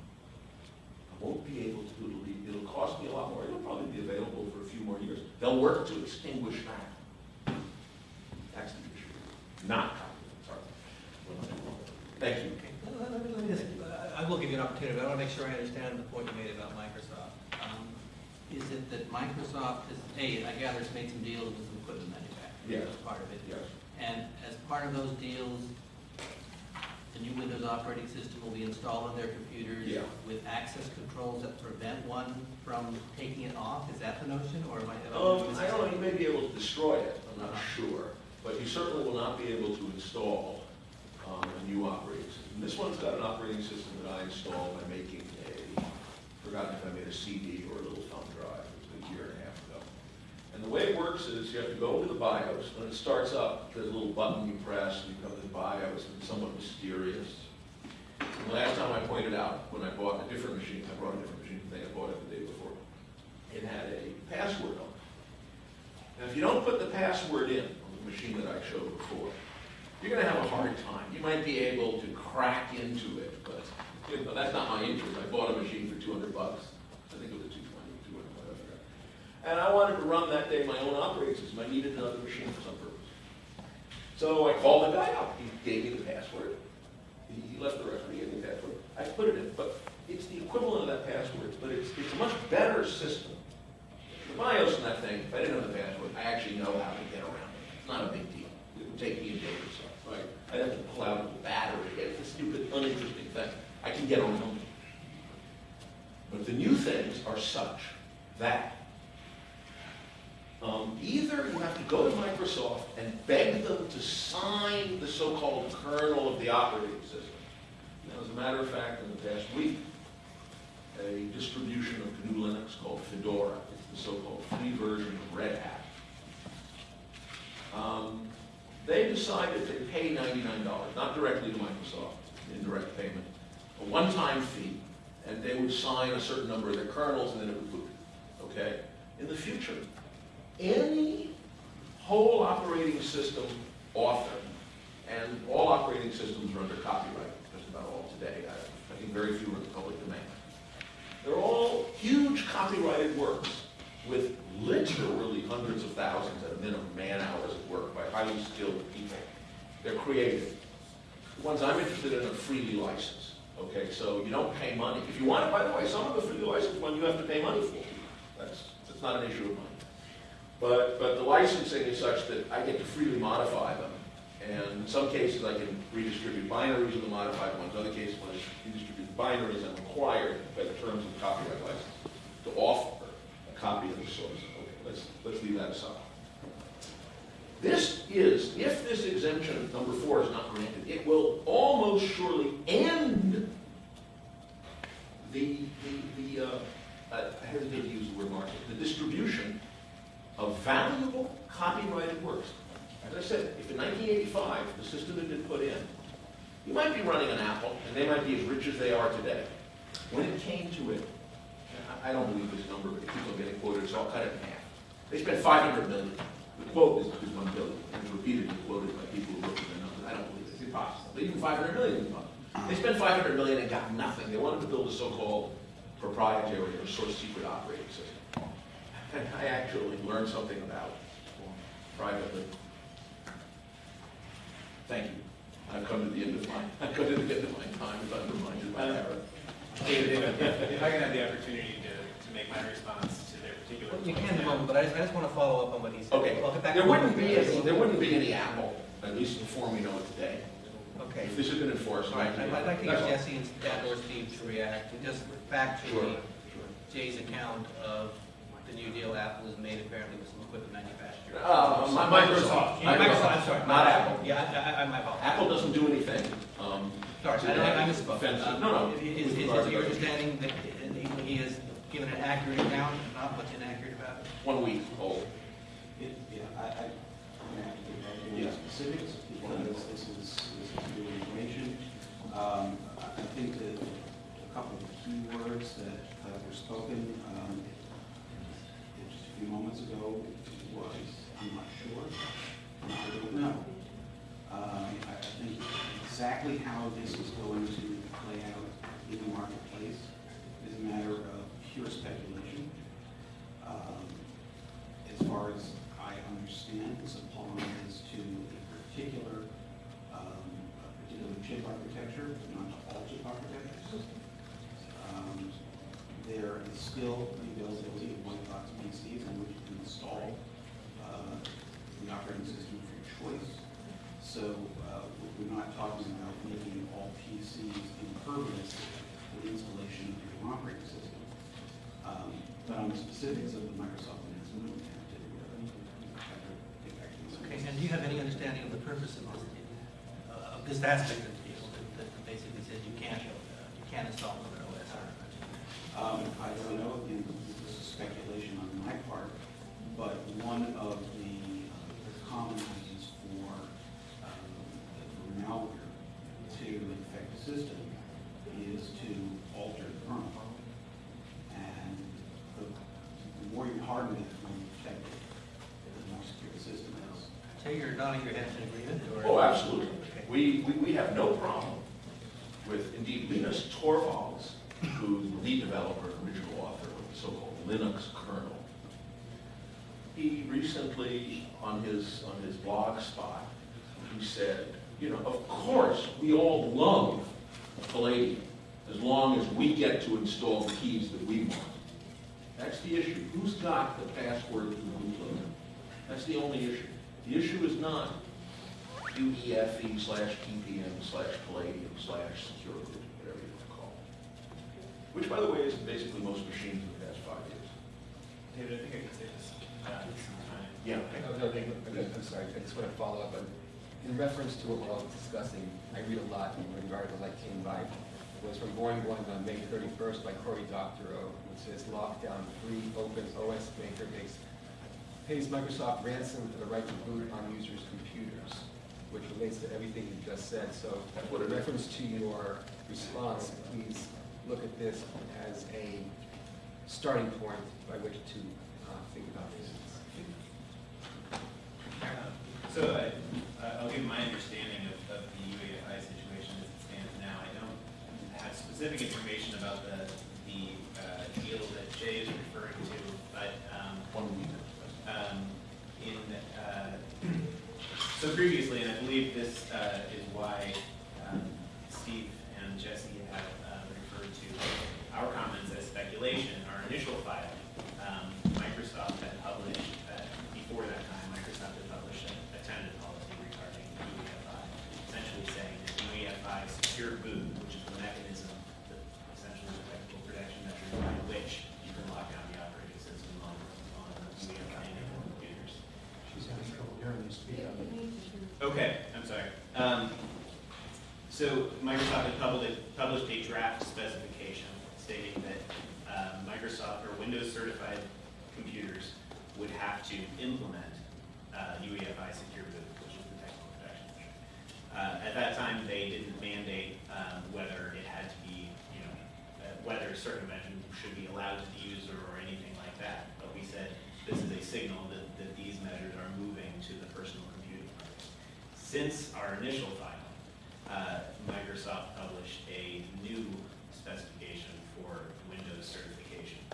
I won't be able to do it. It'll cost me a lot more. It'll probably be available for a few more years. They'll work to extinguish that. That's the issue. Not copyright, sorry. Went on too long. Thank you. Okay, let- me, let me just, I- I will give you an opportunity, but I want to make sure I understand the point you made about Microsoft. Um, Is it that Microsoft has, A, I gather it's made some deals with some equipment manufacturers? Yes. As part of it? Yes. And as part of those deals, the new Windows operating system will be installed on their computers? Yeah. With access controls that prevent one from taking it off? Is that the notion, or am I? I Um, I don't know, you may be able to destroy it, I'm not sure, but you certainly will not be able to install um, a new operating system. This one's got an operating system that I installed by making a, forgotten if I made a CD or a little thumb drive, it was a year and a half ago. And the way it works is you have to go into the BIOS, when it starts up, there's a little button you press, and you come to the BIOS, and it's somewhat mysterious. And the last time I pointed out, when I bought a different machine, I brought a different machine, I think I bought it the day before, it had a password on it. Now, if you don't put the password in on the machine that I showed before, you're gonna have a hard time. You might be able to crack into it, but, you know, that's not my interest. I bought a machine for two hundred bucks. I think it was a two twenty, two hundred, whatever. And I wanted to run that day my own operating system. I needed another machine for some purpose. So I called the guy up. He gave me the password. He left the but he gave me the password. I put it in, but it's the equivalent of that password, but it's, it's a much better system. The BIOS in that thing, if I didn't know the password, I actually know how to get around it. It's not a big deal. It would take me a day or so, right? I'd have to pull out the battery, it's a stupid, uninteresting thing. I can get around it. But the new things are such that um, either you have to go to Microsoft and beg them to sign the so-called kernel of the operating system. Now, as a matter of fact, in the past week, a distribution of GNU Linux called Fedora, it's the so-called free version of Red Hat. Um, they decided to pay $99, not directly to Microsoft, indirect payment, a one-time fee, and they would sign a certain number of their kernels, and then it would boot, okay? In the future, any whole operating system author, and all operating systems are under copyright, just about all today. I I think very few are in the public domain. They're all huge copyrighted works with literally hundreds of thousands at a minimum man-hours of work by highly skilled people. They're creative. The ones I'm interested in are freely licensed, okay? So you don't pay money. If you want it, by the way, some of the freely licensed ones you have to pay money for. That's, that's not an issue of money. But, but the licensing is such that I get to freely modify them. And in some cases, I can redistribute binaries of the modified ones. Other cases, when I redistribute binaries, I'm required by the terms of the copyright license to offer a copy of the source. Okay, let's, let's leave that aside. This is, if this exemption number four is not granted, it will almost surely end the, the, the, uh, I hesitate to use the word market, the distribution of valuable copyrighted works. As I said, if in nineteen eighty-five, the system had been put in, you might be running an Apple, and they might be as rich as they are today. When it came to it, I don't believe this number, but keeps on getting quoted, so I'll cut it in half. They spent five hundred million. The quote is, is one billion, and it's repeatedly quoted by people who look at the numbers. I don't believe it. it's impossible. But even five hundred million is impossible. They spent five hundred million and got nothing. They wanted to build a so-called proprietary or source secret operating system. And I actually learned something about privately. Thank you. I've come to the end of my, I've come to the end of my time, if I'm reminded by uh, Aaron. David, if, if- if I can have the opportunity to, to make my response to their particular. You can in a moment, but I just, I just want to follow up on what he said. Okay, I'll get back there wouldn't be, any- there wouldn't be any Apple, at least in the form we know it today, Okay. if this had been enforced. All right, I'd I'd like to get Jesse and and or Steve to react, and just factually, Sure, Jay's account of the New Deal Apple is made apparently with some equipment manufacturer. Uh, my- Microsoft. Microsoft, I'm sorry. Not Apple. Yeah, I, I, I, my fault. Apple doesn't do anything. um, Sorry, to I, I that misspoke. offensive- Uh, No, no. Is, is, is your understanding that he, he has given an accurate account, not what's inaccurate about it? One week old. It- Yeah, I, I, I'm gonna have to get back to Yeah. specifics, because this is, this is new information. Um, I I think that a couple of key words that uh, were spoken, um, just a few moments ago was, I'm not sure, and I don't know. Um, I, think exactly how this is going to play out in the marketplace is a matter of pure speculation. Um, as far as I understand, this applies to a particular, um, a particular chip architecture, not to all chip architectures. Um, There is still the availability PCs in which you can install uh, the operating system of your choice. So uh, we- we're not talking about making all PCs impervious to the installation of your operating system. Um, But on the specifics of the Microsoft announcement, we have to, uh, have to get back to you. Okay, and do you have any understanding of the purpose of this, uh, of this aspect of the deal, that, that basically says you can't, uh, you can't install another OS? Um, I don't know, again, this is speculation on my part, but one of the uh, common reasons for, um, for malware to infect the system is to alter the kernel. And the the more you harden it, the more you protect it, the more secure the system is. So you're nodding your head in agreement. Oh, absolutely. Okay. We, we, we have no problem with, indeed, Linus Torvalds, who's the lead developer, and original author of the so-called Linux kernel. He recently, on his, on his blog spot, he said, you know, of course, we all love Palladium, as long as we get to install the keys that we want. That's the issue. Who's got the password to bootloader? That's the only issue. The issue is not UEFE E slash TPM slash Palladium slash secure whatever you want to call it. Which, by the way, is basically most machines in the past five years. David, I think I can say this, uh, some time. Yeah. No, no, they- I'm I'm sorry, I just want to follow up on, in reference to what we're all discussing, I read a lot in the article that came by. It was from Boing Boing on May thirty-first by Cory Doctorow, which says lockdown free opens OS maker makes, pays Microsoft ransom for the right to boot on users' computers, which relates to everything you just said. So what it in reference to your response, please look at this as a starting point by which to uh, think about this. So I, I'll give my understanding of, of the UEFI situation as it stands now. I don't have specific information about the, the uh, deal that Jay is referring to, but, um, One week. um, in, uh, so previously, and I believe this uh, is why um, Steve and Jesse have uh, referred to our comments as speculation, our initial file, um, Microsoft had published, uh, before that time, Microsoft had published a a tentative policy regarding UEFI, essentially saying that UEFI secure boot, which is the mechanism, that essentially the technical protection measure by which you can lock down the operating system on, on UEFI enabled computers. She's having trouble hearing you speak. Okay, I'm sorry. Um, So Microsoft had published, published a draft specification stating that um, Microsoft or Windows certified computers would have to implement uh, UEFI secure boot, which is the technical protection. Uh, at that time, they didn't mandate um, whether it had to be, you know, uh, whether circumvention should be allowed to the user or anything like that. But we said this is a signal that, that these measures are moving to the personal computing market. Since our initial filing, uh, Microsoft published a new specification Windows certification.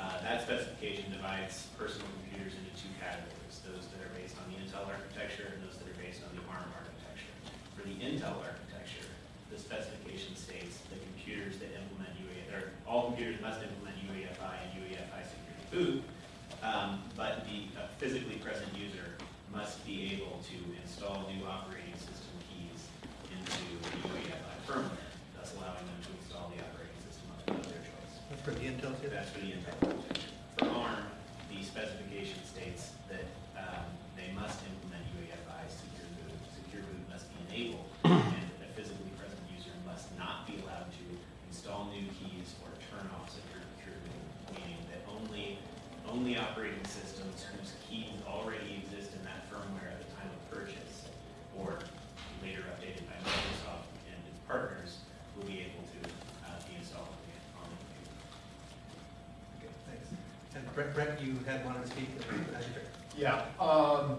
Uh, That specification divides personal computers into two categories, those that are based on the Intel architecture and those that are based on the ARM architecture. For the Intel architecture, the specification states that computers that implement UEFI, or all computers must implement UEFI and UEFI security boot, um, but the uh, physically present user must be able to install new operating system keys into UEFI firmware, thus allowing them to install the operating system of of their choice. That's for the Intel too? That's for the Intel architecture. For ARM, the specification states that um, they must implement UEFI secure boot. Secure boot must be enabled, and a physically present user must not be allowed to install new keys or turn off secure secure boot, meaning that only, only operating systems whose keys already exist in that firmware at the time of purchase, or later updated by Microsoft and its partners, will be able to uh, be installed on the on the computer. Okay, thanks. And Brett, Brett, you had wanted to speak, as Yeah, um,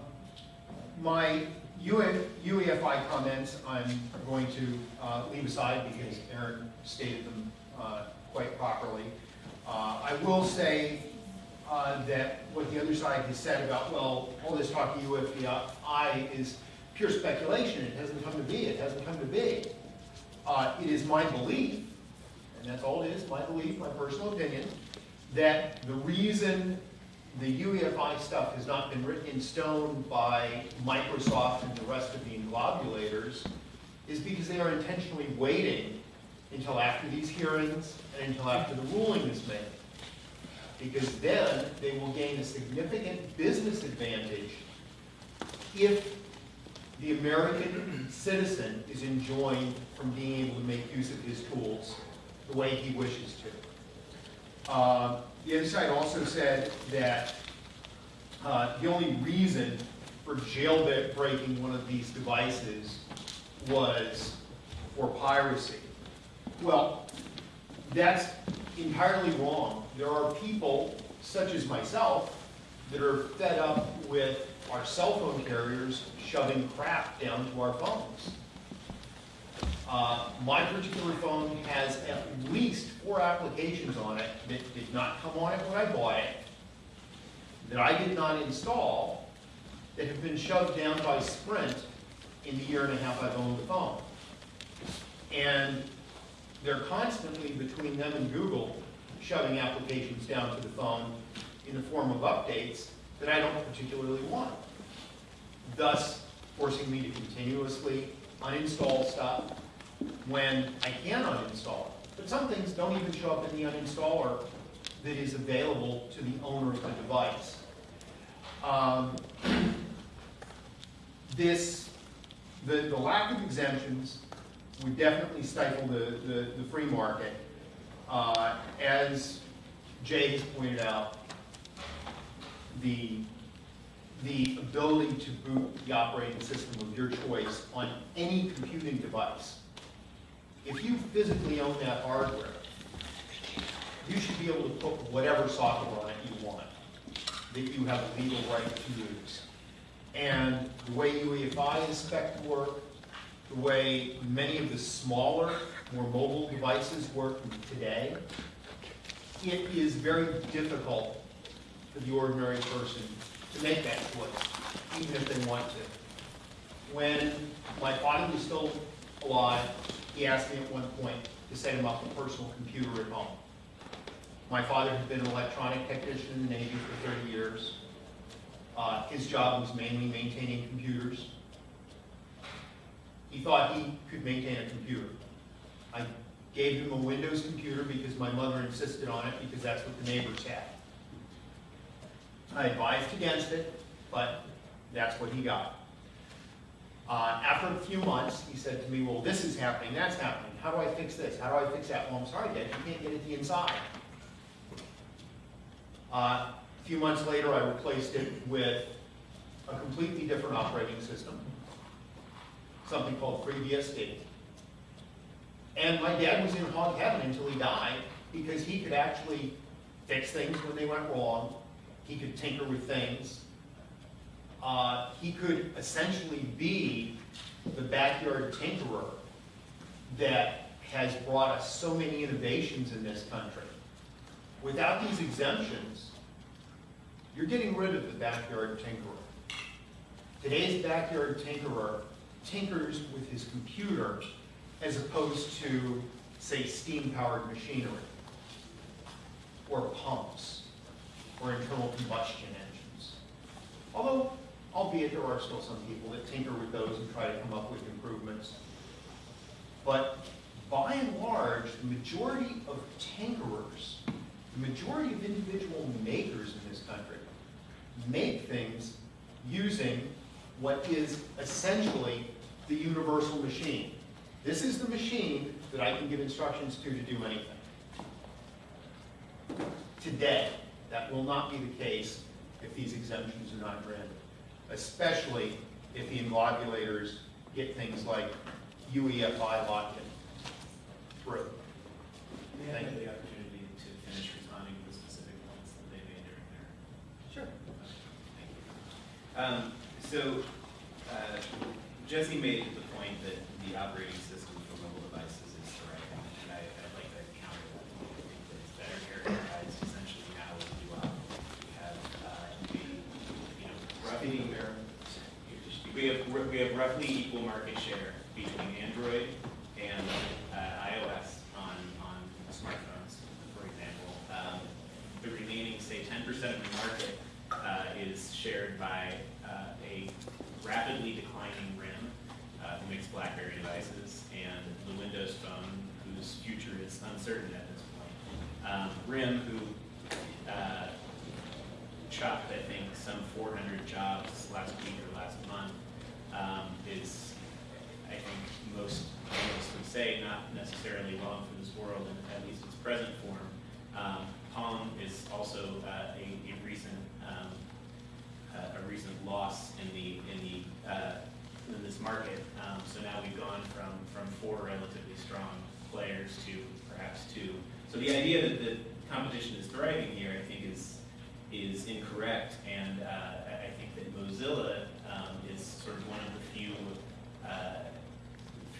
my UE UEFI comments, I'm going to, uh, leave aside because Aaron stated them, uh, quite properly. Uh, I will say, uh, that what the other side has said about, well, all this talk of UEFI is pure speculation, it hasn't come to be, it hasn't come to be. Uh, it is my belief, and that's all it is, my belief, my personal opinion, that the reason the UEFI stuff has not been written in stone by Microsoft and the rest of the globulators is because they are intentionally waiting until after these hearings and until after the ruling is made. Because then they will gain a significant business advantage if the American citizen is enjoined from being able to make use of his tools the way he wishes to. Uh, The side also said that uh, the only reason for jailbreaking one of these devices was for piracy. Well, that's entirely wrong. There are people, such as myself, that are fed up with our cell phone carriers shoving crap down to our phones. Uh, My particular phone has at least four applications on it that did not come on it when I bought it, that I did not install, that have been shoved down by Sprint in the year and a half I've owned the phone. And they're constantly, between them and Google, shoving applications down to the phone in the form of updates that I don't particularly want. Thus forcing me to continuously uninstall stuff when I can uninstall it. But some things don't even show up in the uninstaller that is available to the owner of the device. Um, This, the, the lack of exemptions would definitely stifle the, the, the free market. Uh, As Jay has pointed out, the, the ability to boot the operating system of your choice on any computing device, if you physically own that hardware, you should be able to put whatever software on it you want, that you have a legal right to use. And the way UEFI is spec to work, the way many of the smaller, more mobile devices work today, it is very difficult for the ordinary person to make that choice, even if they want to. When my father was still alive, he asked me at one point to set him up a personal computer at home. My father had been an electronic technician in the Navy for 30 years. Uh, His job was mainly maintaining computers. He thought he could maintain a computer. I gave him a Windows computer because my mother insisted on it because that's what the neighbors had. I advised against it, but that's what he got. Uh, After a few months, he said to me, well, this is happening, that's happening, how do I fix this, how do I fix that? Well, I'm sorry, Dad, you can't get at the inside. Uh, A few months later, I replaced it with a completely different operating system, something called FreeBSD. And my dad was in hog heaven until he died, because he could actually fix things when they went wrong. He could tinker with things. Uh, he could essentially be the backyard tinkerer that has brought us so many innovations in this country. Without these exemptions, you're getting rid of the backyard tinkerer. Today's backyard tinkerer tinkers with his computer as opposed to, say, steam-powered machinery, or pumps, or internal combustion engines. Although, albeit there are still some people that tinker with those and try to come up with improvements. But by and large, the majority of tinkerers, the majority of individual makers in this country, make things using what is essentially the universal machine. This is the machine that I can give instructions to to do anything. Today, that will not be the case if these exemptions are not granted, especially if the immodulators get things like UEFI locked in through. I Thank have you. the opportunity to finish responding to the specific points that they made during their Sure. Thank you. Um, so, uh, Jesse made the point that the operating system for mobile devices is the right one, and I, I'd like to counter that. I think that it's better characterized essentially now as we operate. We have, uh, we, you know, roughly, we have, we have roughly equal market share between Android and, uh, iOS on, on smartphones, for example. Um, the remaining, say, ten percent of the market uh, is shared by uh, a rapidly declining RIM, uh, who makes BlackBerry devices, and the Windows Phone, whose future is uncertain at this point. Um, RIM, who uh, chopped, I think, some four hundred jobs last week or last month, um, is, I think, most analysts would say, not necessarily long for this world, in at least its present form. Um, Palm is also uh, a, a recent, um, uh, a recent loss in the, in the, uh, in this market. Um, so now we've gone from, from four relatively strong players to perhaps two. So the idea that the competition is thriving here, I think, is, is incorrect. And uh, I think that Mozilla um, is sort of one of the few, uh,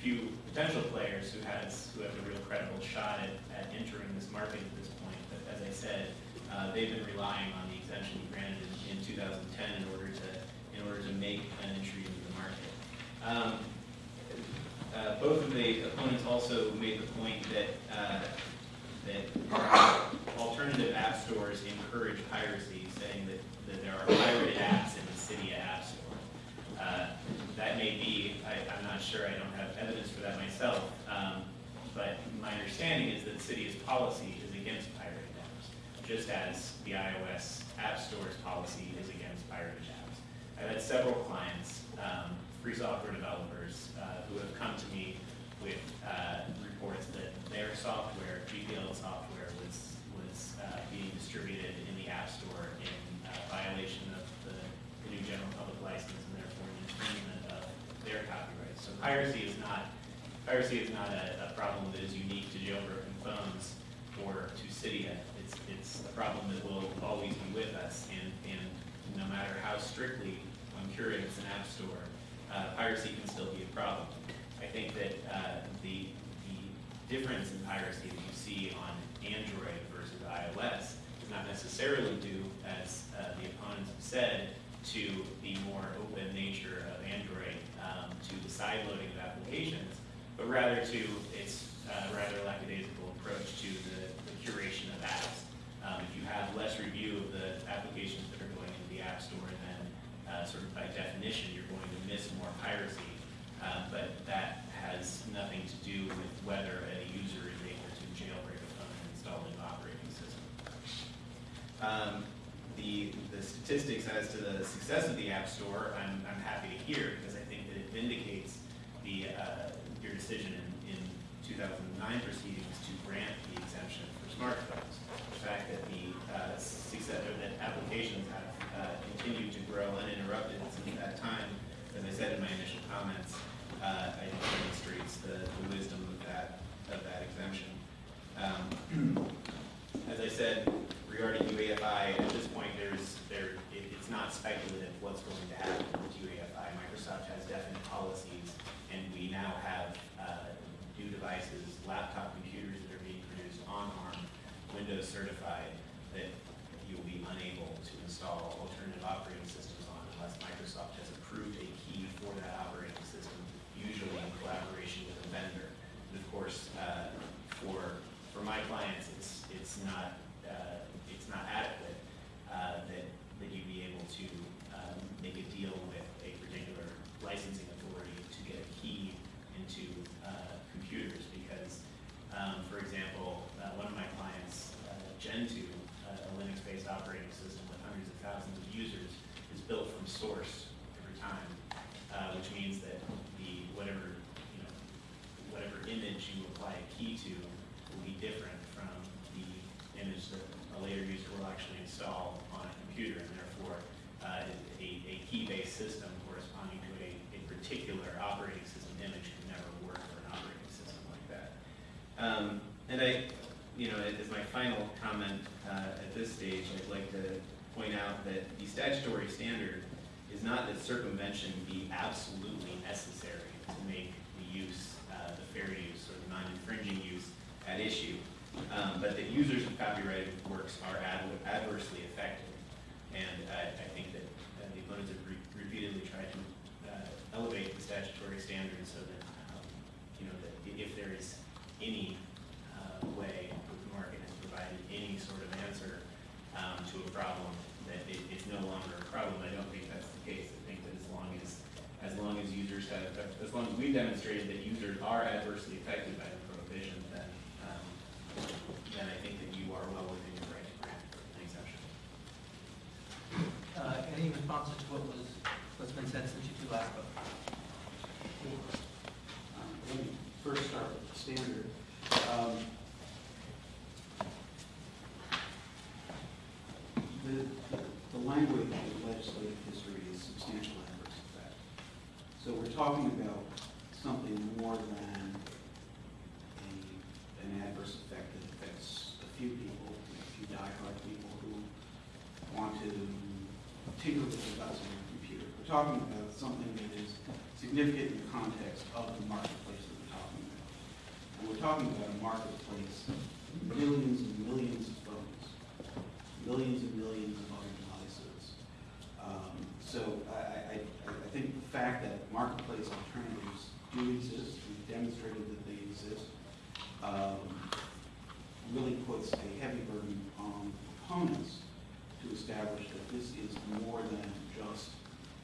few potential players who has, who have a real credible shot at, at entering this market at this point. But as I said, uh, they've been relying on the exemption granted in, in 2010 in order to, in order to make an entry into the market. Um, uh, both of the opponents also made the point that, uh, that alternative app stores encourage piracy, saying that, that there are pirated apps in the Cydia App Store. Uh, That may be, I, I'm not sure, I don't have evidence for that myself, um, but my understanding is that Cydia's policy is against pirated apps, just as the iOS App Store's policy is against pirated apps. I've had several clients, um, free software developers, uh, who have come to me with uh, reports that their software, GPL software, was, was uh, being distributed in the App Store in uh, violation of the the GNU general public license infringement of their copyrights. So piracy is not, piracy is not a, a problem that is unique to jailbroken phones or to Cydia. It's, it's a problem that will always be with us and, and no matter how strictly one curates an app store, uh, piracy can still be a problem. I think that uh, the, the difference in piracy that you see on Android versus iOS is not necessarily due, as uh, the opponents have said, to the more open nature of Android, um, to the side loading of applications, but rather to its uh, rather lackadaisical approach to the, the curation of apps. Um, if you have less review of the applications that are going into the App Store, then uh, sort of by definition, you're going to miss more piracy. Uh, but that has nothing to do with whether a user is able to jailbreak a phone and install an operating system. Um, the, the statistics as to the success of the App Store, I'm, I'm happy to hear because I think that it vindicates the, uh, your decision in, in 2009 proceedings to grant the exemption for smartphones. The fact that the uh, success, or that applications have uh, continued to grow uninterrupted since that time, as I said in my initial comments, uh, I think demonstrates the, the wisdom of that, of that exemption. Um, As I said, regarding UEFI, at this point, there's, there, it, it's not speculative what's going to happen with UEFI. Microsoft has definite policies, and we now have, uh, new devices, laptop computers that are being produced on ARM, Windows certified, that you'll be unable to install alternative operating systems on unless Microsoft has approved a key for that operating system, usually in collaboration with a vendor. And of course, uh, for, for my clients, it's, it's not, uh, it's not adequate uh, that, that you be able to um, make a deal with a particular licensing authority to get a key into uh, computers because, um, for example, uh, one of my clients, uh, Gentoo, uh, a Linux-based operating system with hundreds of thousands of users, is built from source every time, uh, which means that the, whatever, you know, whatever image you apply a key to will be different from the image that a later user will actually install on a computer, and therefore, uh, a, a key-based system corresponding to a, a particular operating system image can never work for an operating system like that. Um, and I, you know, as my final comment, uh, at this stage, I'd like to point out that the statutory standard is not that circumvention be absolutely necessary to make the use, uh, the fair use non-infringing use at issue, um, but that users of copyrighted works are ad- adversely affected. And I, I think that uh, the opponents have re- repeatedly tried to uh, elevate the statutory standards so that, um, you know, that if there is any uh, way the market has provided any sort of answer um, to a problem, that it, it's no longer a problem. I don't think that's the case. I think that as long as, as long as users have, as long as we've demonstrated that users are adversely affected by the prohibition, then, um, then I think that you are well within your right to grant an exception. Uh, Any responses to what was, what's been said since you two last spoke? Um, Let me first start with the standard. Um, The, the language of the legislative history is substantial adverse effect. So we're talking about something more than a, an adverse effect that affects a few people, a few diehard people who want to tinker with the guts of their computer. We're talking about something that is significant in the context of the marketplace that we're talking about. And we're talking about a marketplace, millions and millions of phones, millions and millions of other devices. Um, So I, I, I I think the fact that marketplace alternatives do exist, we've demonstrated that they exist, um, really puts a heavy burden on proponents to establish that this is more than just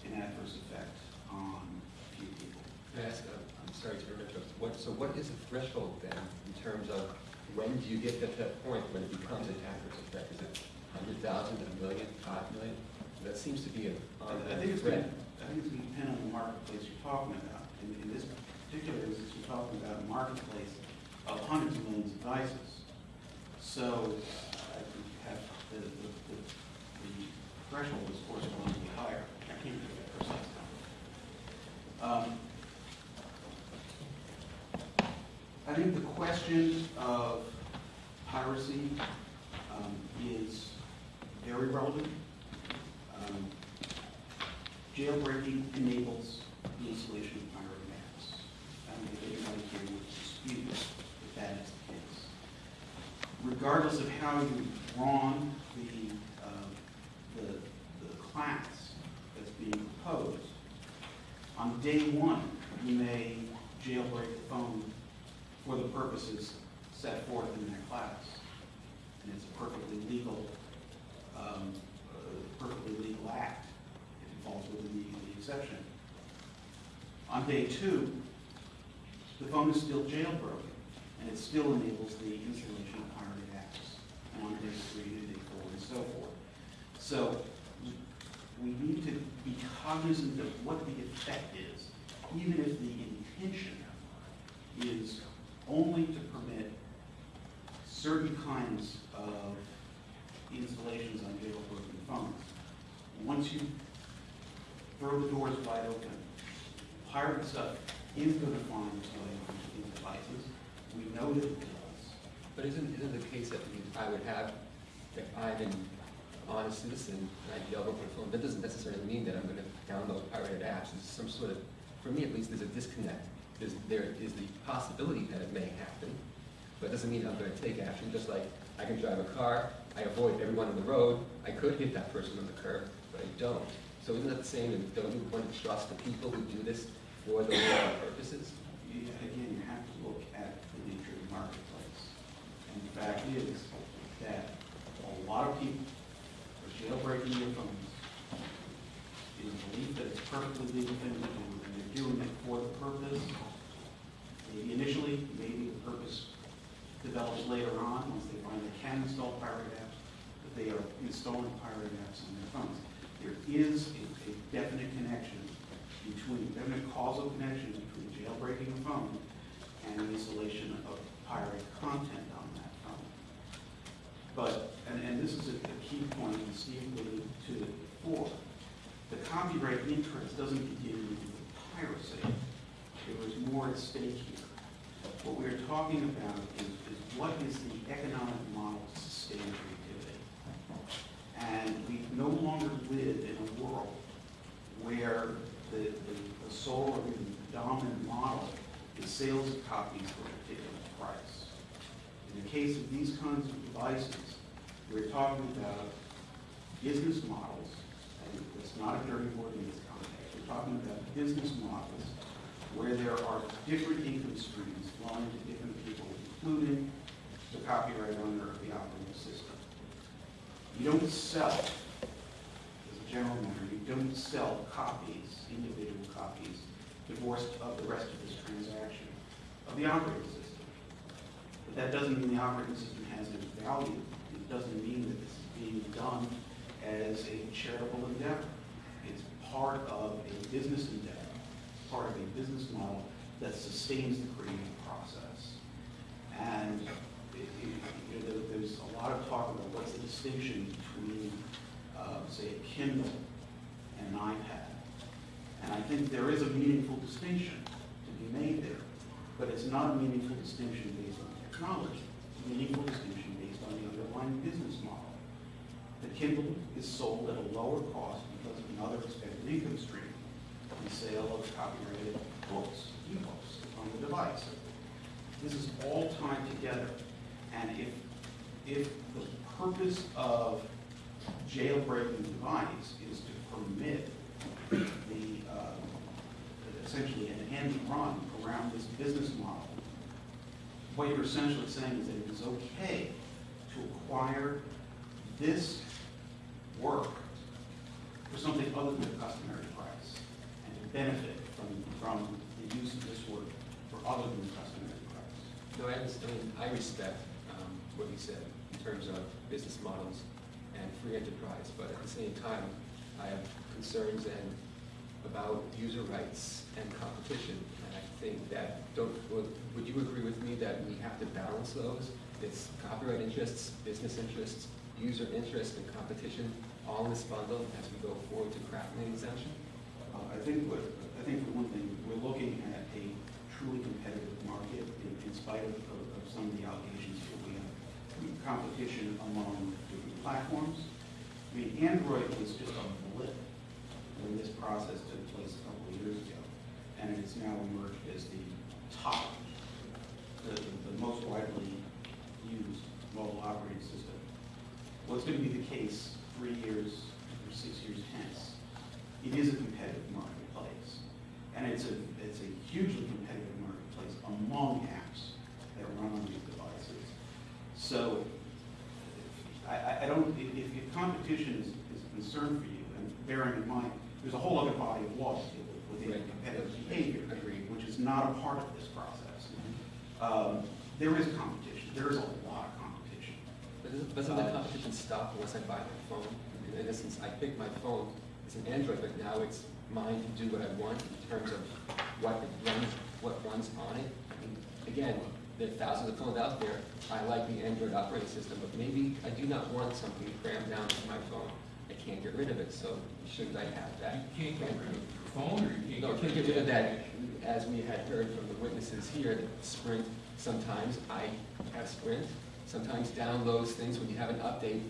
an adverse effect on a few people. Ask, uh, I'm sorry to interrupt, what, so what is the threshold then in terms of when do you get to that point when it becomes an adverse effect? Is it hundred thousand, a million, five million? That seems to be an I I think it's going to, I think it's going to depend on the marketplace you're talking about. In, in this particular instance, you're talking about a marketplace of hundreds of millions of devices. So I think you have, the, the, the the threshold is correspondingly higher. I can't give you a precise number. Um, I think the question of piracy um, is very relevant. Jailbreaking enables the installation of pirate maps. I don't think anybody here would dispute that that is the case. Regardless of how you drawn the, uh, the, the class that's being proposed, on day one, you may jailbreak the phone for the purposes set forth in that class. And it's a perfectly legal, um, perfectly legal act falls within the, the exception. On day two, the phone is still jailbroken, and it still enables the installation of pirated apps. And on day three, and day four, and so forth. So we need to be cognizant of what the effect is, even if the intention is only to permit certain kinds of installations on jailbroken phones. Once you throw the doors wide open, pirate stuff is going to find its way devices. We know that it does. But isn't, isn't the case that I would have, if I'm an honest citizen, and I download my phone, that doesn't necessarily mean that I'm gonna download pirated apps. There's some sort of, for me at least, there's a disconnect. There's, there is the possibility that it may happen, but it doesn't mean I'm gonna take action, just like I can drive a car, I avoid everyone on the road, I could hit that person on the curb, but I don't. So isn't that the same, and don't you want to trust the people who do this for those purposes? You- Again, you have to look at the nature of the marketplace. And the fact is that a lot of people are jailbreaking their phones in the belief that it's perfectly legal thing to do, and they're doing it for the purpose. Maybe initially, maybe the purpose develops later on, once they find they can install pirate apps, that they are installing pirate apps on their phones. There is a a definite connection between, definite causal connection between jailbreaking a phone and the installation of pirate content on that phone. But, and, and this is a a key point, and Steve alluded to it before, the copyright interest doesn't begin with piracy. There is more at stake here. What we're talking about is, is what is the economic model to sustain creativity? And we no longer live in a world where the, the, the sole or even dominant model is sales of copies for a particular price. In the case of these kinds of devices, we're talking about business models, and it's not a dirty word in this context, we're talking about business models where there are different income streams flowing to different people, including the copyright owner of the system. You don't sell, as a general matter, you don't sell copies, individual copies, divorced of the rest of this transaction of the operating system. But that doesn't mean the operating system has any value. It doesn't mean that this is being done as a charitable endeavor. It's part of a business endeavor, part of a business model that sustains the creative process. And you know, there- there's a lot of talk about what's the distinction between, uh, say, a Kindle and an iPad. And I think there is a meaningful distinction to be made there, but it's not a meaningful distinction based on technology. It's a meaningful distinction based on the underlying business model. The Kindle is sold at a lower cost because of another expected income stream, the sale of copyrighted books, e-books on the device. This is all tied together, and if, if the purpose of jailbreaking the device is to permit the, uh, essentially an end run around this business model, what you're essentially saying is that it is okay to acquire this work for something other than the customary price, and to benefit from, from the use of this work for other than the customary price. No, I understand, I respect what you said in terms of business models and free enterprise, but at the same time, I have concerns and about user rights and competition. And I think that, don't, would would you agree with me that we have to balance those? It's copyright interests, business interests, user interest, and competition, all in this bundle as we go forward to crafting an exemption? Uh, I think I think for one thing, we're looking at a truly competitive market in, in spite of, of of some of the allegations competition among different platforms. I mean, Android was just a blip when this process took place a couple of years ago, and it's now emerged as the top, the, the most widely used mobile operating system. What's going to be the case three years or six years hence? It is a competitive marketplace, and it's a, it's a hugely competitive marketplace among apps that run on these devices. So, I, I- I don't, if, if competition is, is a concern for you, and bearing in mind, there's a whole other body of law to deal with within Right. competitive behavior. Agreed. Which is not a part of this process. Um, There is competition, there is a lot of competition. But doesn't- the competition stop unless I buy my phone? In essence, I pick my phone, it's an Android, but now it's mine to do what I want in terms of what it runs, what runs on it. Mean, Again, there are thousands of phones out there, I like the Android operating system, but maybe I do not want something crammed down to my phone. I can't get rid of it, so shouldn't I have that? You can't get rid of your phone, or you No, I can't can't get rid of that as we had heard from the witnesses here, Sprint, sometimes I have Sprint, sometimes downloads things when you have an update.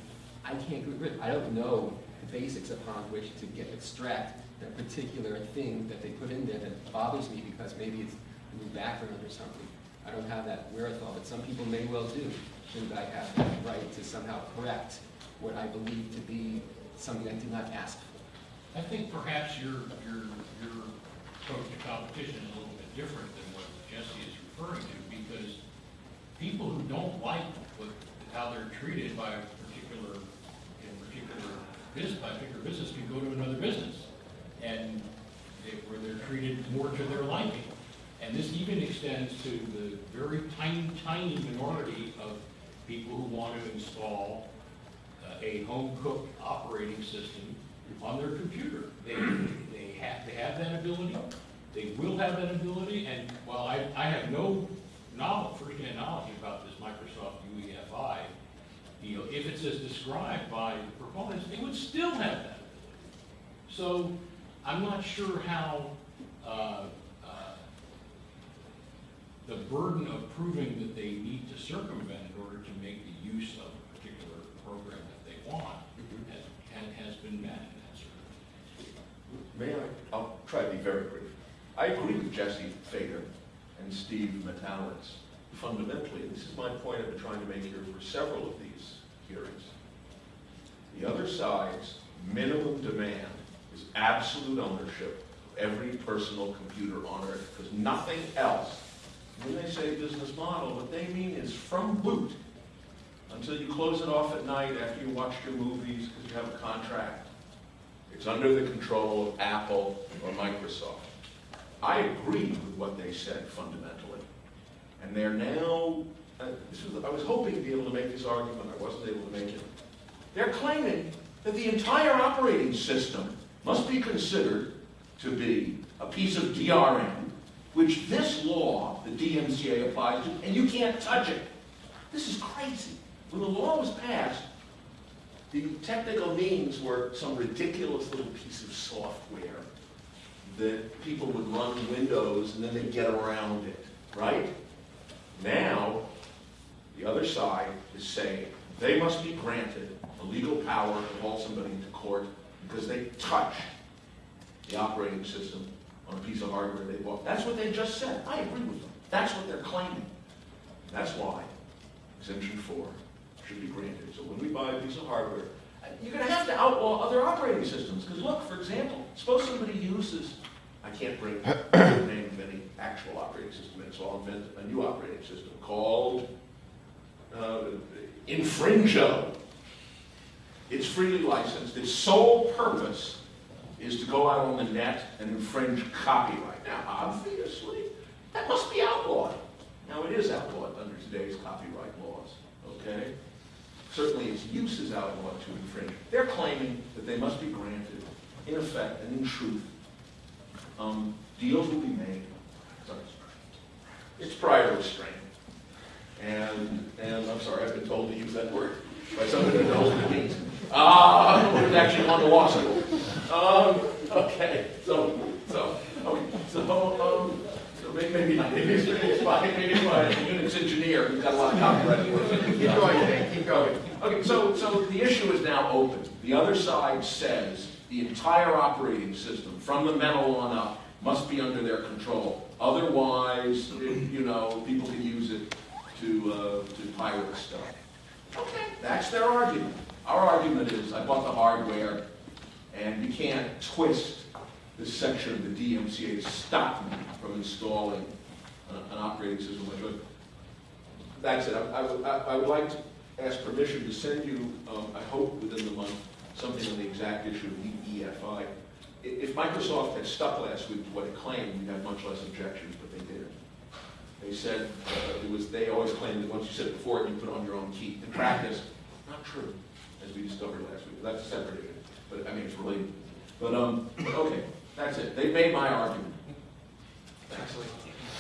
I can't get rid, I don't know the basics upon which to get, extract that particular thing that they put in there that bothers me because maybe it's a new background or something. I don't have that wherewithal, but some people may well do. Shouldn't I have that right to somehow correct what I believe to be something I did not ask for? I think perhaps your, your, your approach to competition is a little bit different than what Jesse is referring to, because people who don't like what, how they're treated by a particular, in particular business, by a particular business, can go to another business, and they- where they're treated more to their liking. And this even extends to the very tiny, tiny minority of people who want to install uh, a home-cooked operating system on their computer. They, they have, they have that ability, they will have that ability, and while I, I have no knowledge, knowledge about this Microsoft UEFI, know, if it's as described by the proponents, they would still have that ability. So I'm not sure how, uh, the burden of proving that they need to circumvent in order to make the use of a particular program that they want has, has- been met in that May I? I'll try to be very brief. I agree with Jesse Feder and Steve Metalitz fundamentally, this is my point I've been trying to make here for several of these hearings. The other side's minimum demand is absolute ownership of every personal computer on earth, because nothing else. When they say business model, what they mean is from boot until you close it off at night after you watch your movies because you have a contract. It's under the control of Apple or Microsoft. I agree with what they said fundamentally. And they're now, uh, this was, I was hoping to be able to make this argument, I wasn't able to make it. They're claiming that the entire operating system must be considered to be a piece of DRM, which this law, the DMCA applies to, and you can't touch it. This is crazy. When the law was passed, the technical means were some ridiculous little piece of software that people would run Windows and then they'd get around it, right? Now, the other side is saying they must be granted the legal power to haul somebody into court because they touched the operating system on a piece of hardware they bought. That's what they just said. I agree with them. That's what they're claiming. That's why exemption four should be granted. So when we buy a piece of hardware, you're gonna have to outlaw other operating systems, because look, for example, suppose somebody uses, I can't bring the name of any actual operating system, in, so I'll invent a new operating system called uh, Infringo. It's freely licensed, its sole purpose is to go out on the net and infringe copyright. Now, obviously, that must be outlawed. Now, it is outlawed under today's copyright laws, okay? Certainly, its use is outlawed to infringe. They're claiming that they must be granted, in effect and in truth, um, deals will be made. It's prior restraint. And, and I'm sorry, I've been told to use that word by somebody who knows what it means. Ah, uh, it's actually on the law school. Um, okay, so, so, okay, so, um, so maybe, maybe, maybe it's, maybe it's my, maybe it's my Unix engineer who's got a lot of copyright work. Keep going, Dave, keep going. Okay, so, so the issue is now open. The other side says the entire operating system, from the metal on up, must be under their control. Otherwise, it- you know, people can use it to, uh, to pirate stuff. Okay, that's their argument. Our argument is, I bought the hardware, and you can't twist this section of the DMCA to stop me from installing an operating system. That's it. I- I would, I would like to ask permission to send you, um, I hope within the month, something on the exact issue of the EFI. If Microsoft had stuck last week to what it claimed, we'd have much less objections, but they didn't. They said, uh, it was, they always claimed that once you said it before you put it on your own key. In practice, not true, as we discovered last week. That's a separate issue, but I mean, it's related. But, um, okay, that's it. They made my argument. Actually,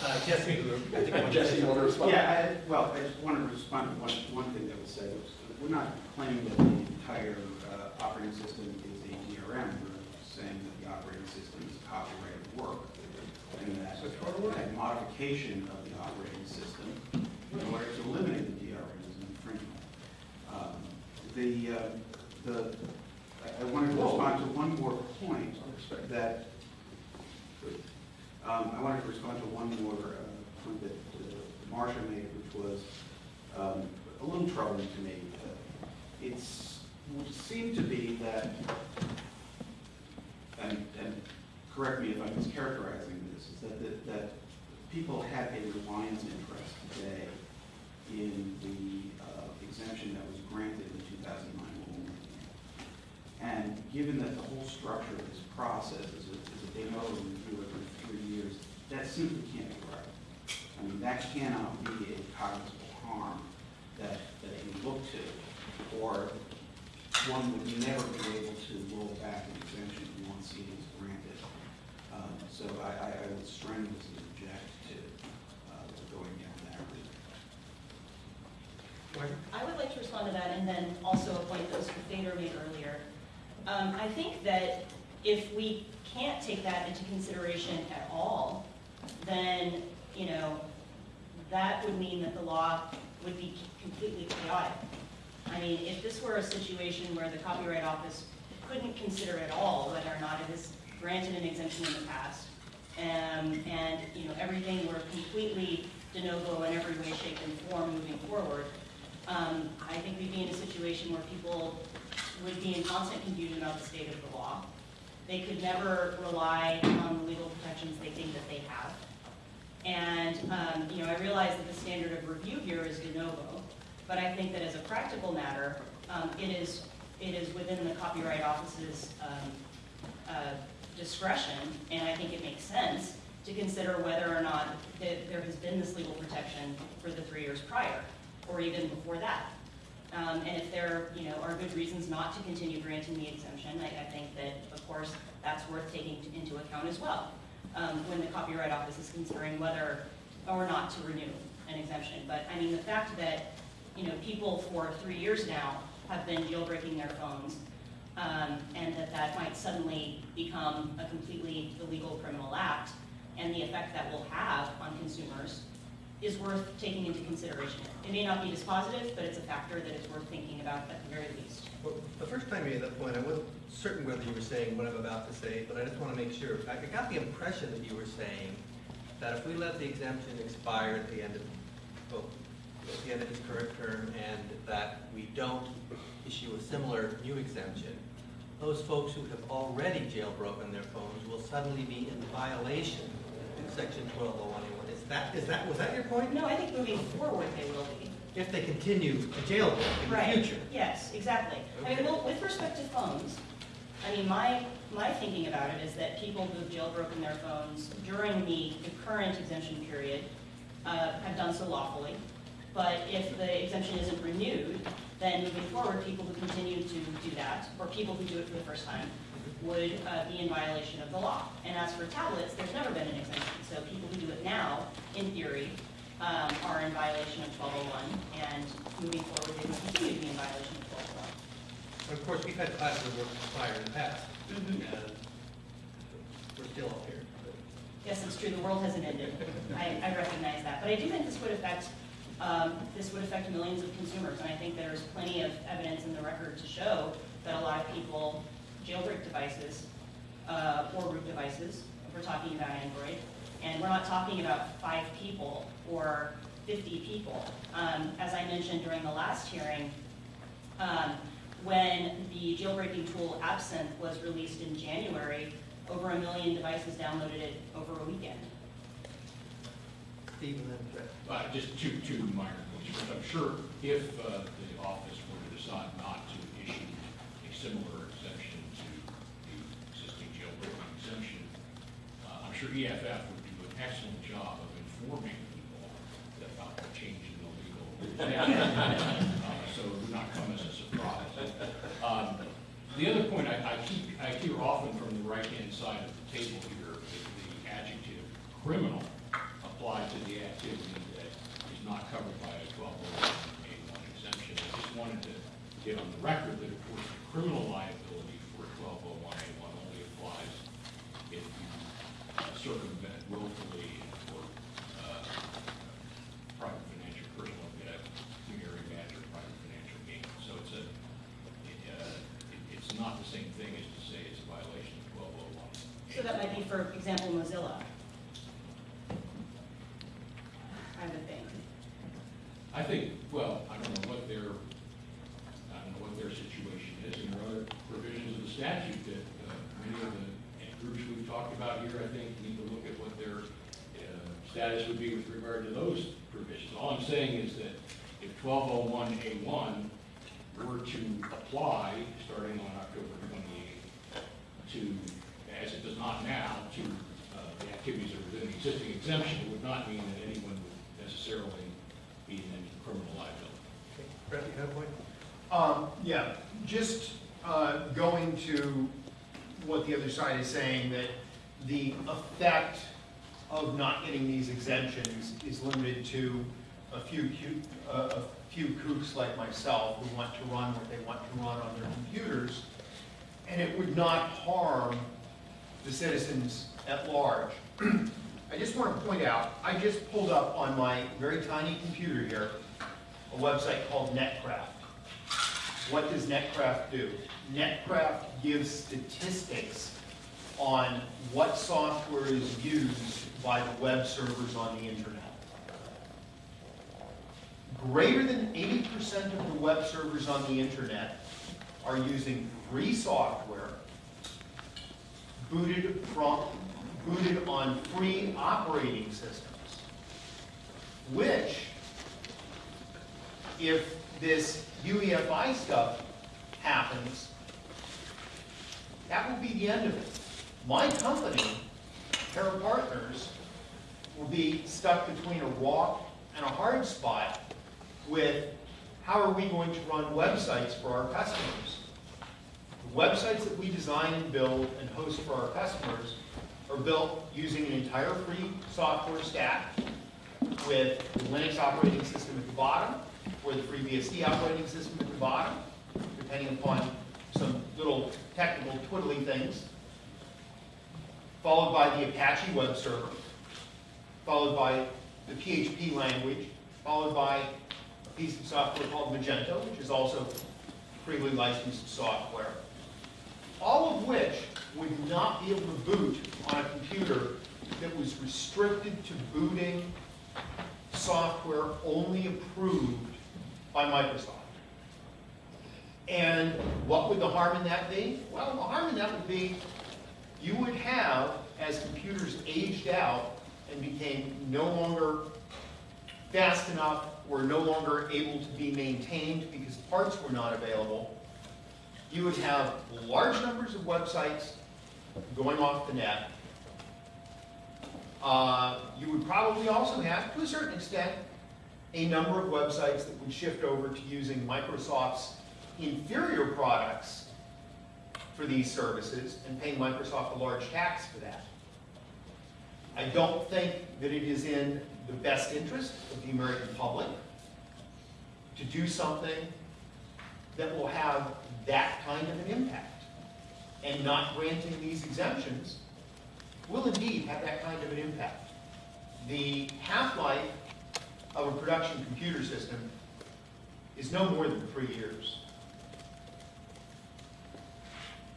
Uh, Jesse, I think I want Jesse, you want to respond? Yeah, I, well, I just want to respond to one, one thing that was said. was We're not claiming that the entire uh, operating system is a DRM. We're saying that the operating system is copyrighted work. And second that, a modification of the operating system in order to eliminate the DRM as an infringement. Um, The, uh, the, I- wanted to respond to one more point that, um, I wanted to respond to one more uh, point that uh, Marcia made, which was um, a little troubling to me. It's, would seem to be that, and, and correct me if I'm mischaracterizing this, is that, that, that people have a reliance interest today in the uh, exemption that was granted in 2009 rulemaking. And given that the whole structure of this process is a, is a de review every three years, that simply can't be right. I mean, that cannot be a cognizable harm that, that you look to, or one would never be able to roll back an exemption once it is granted. Um, So I, I I would strenuously object to uh, going down that route. I would like to respond to that and then also a point that Mr. Feder made earlier. Um, I think that if we can't take that into consideration at all, then, you know, that would mean that the law would be completely chaotic. I mean, if this were a situation where the Copyright Office couldn't consider at all whether or not it has granted an exemption in the past, um, and, you know, everything were completely de novo in every way, shape, and form moving forward, um, I think we'd be in a situation where people would be in constant confusion about the state of the law. They could never rely on the legal protections they think that they have. And, um, you know, I realize that the standard of review here is de novo, but I think that as a practical matter, um, it is, it is within the Copyright Office's, um, uh, discretion, and I think it makes sense to consider whether or not that there has been this legal protection for the three years prior, or even before that. Um, and if there, you know, are good reasons not to continue granting the exemption, I, I think that, of course, that's worth taking into account as well, um, when the Copyright Office is considering whether or not to renew an exemption. But, I mean, the fact that, you know, people for three years now have been jailbreaking their phones, um, and that that might suddenly become a completely illegal criminal act, and the effect that will have on consumers is worth taking into consideration. It may not be dispositive, but it's a factor that is worth thinking about at the very least. Well, the first time you made that point, I wasn't certain whether you were saying what I'm about to say, but I just want to make sure. I got the impression that you were saying that if we let the exemption expire at the end of, well, at the end of its current term, and that we don't issue a similar new exemption, those folks who have already jailbroken their phones will suddenly be in violation of section 12081. That, is that, was that your point? No, I think moving forward they will be. If they continue to jailbreak in the Right. future. Yes, exactly. I mean, well, with respect to phones, I mean, my, my thinking about it is that people who've jailbroken their phones during the, the current exemption period uh, have done so lawfully. But if the exemption isn't renewed, then moving forward, people who continue to do that, or people who do it for the first time, would uh, be in violation of the law. And as for tablets, there's never been an exemption. So people who do it now, in theory, um, are in violation of 1201, and moving forward, they will continue to be in violation of 1201. But Of course, we've had classes that were expired in the past, Mhm. and we're still up here. Yes, it's true, the world hasn't ended. I, I recognize that. But I do think this would affect, um, this would affect millions of consumers. And I think there's plenty of evidence in the record to show that a lot of people jailbreak devices, uh, or root devices, if we're talking about Android. And we're not talking about five people or 50 people. Um, as I mentioned during the last hearing, um, when the jailbreaking tool Absinthe was released in January, over a million devices downloaded it over a weekend. Steve and then Brett. Uh, just two, two minor points. I'm sure if uh, the office were to decide not to issue a similar exemption to the existing jailbreaking exemption, uh, I'm sure EFF would do an excellent job of informing people about the change in the legal. Uh, So it would not come as a surprise. Um, The other point I, I keep, I hear often from the right-hand side of the table here, is the adjective criminal applied to the activity that is not covered by a 1201 exemption. I just wanted to get on the record that, of course, the criminal liability for 1201 only applies if you uh, circumvent willfully example, Mozilla. I would think. I think, well, I don't know what their, I don't know what their situation is, and there are other provisions of the statute that, uh, many of the groups we've talked about here, I think, need to look at what their, status would be with regard to those provisions. All I'm saying is that if twelve oh one A one were to apply, starting on October twenty-eighth, to, as it does not now, to, uh, the activities that are within the existing exemption, it would not mean that anyone would necessarily be in any criminal liability. Okay, Brett, you have a point? Um, yeah, just, uh, going to what the other side is saying, that the effect of not getting these exemptions is limited to a few uh, a few kooks like myself who want to run what they want to run on their computers, and it would not harm the citizens at large. I just want to point out, I just pulled up on my very tiny computer here, a website called Netcraft. What does Netcraft do? Netcraft gives statistics on what software is used by the web servers on the internet. Greater than eighty percent of the web servers on the internet are using free software booted from, booted on free operating systems, which if this UEFI stuff happens, that will be the end of it. My company, Terra Partners, will be stuck between a rock and a hard spot with how are we going to run websites for our customers? The websites that we design and build and host for our customers are built using an entire free software stack with the Linux operating system at the bottom, or the FreeBSD operating system at the bottom, depending upon some little technical twiddly things, followed by the Apache web server, followed by the PHP language, followed by a piece of software called Magento, which is also freely licensed software, all of which would not be able to boot on a computer that was restricted to booting software only approved by Microsoft. And what would the harm in that be? Well, the harm in that would be you would have, as computers aged out and became no longer fast enough, or no longer able to be maintained because parts were not available, you would have large numbers of websites going off the net. Uh, you would probably also have, to a certain extent, a number of websites that would shift over to using Microsoft's inferior products for these services and paying Microsoft a large tax for that. I don't think that it is in the best interest of the American public to do something that will have that kind of an impact. And not granting these exemptions will indeed have that kind of an impact. The half-life of a production computer system is no more than three years.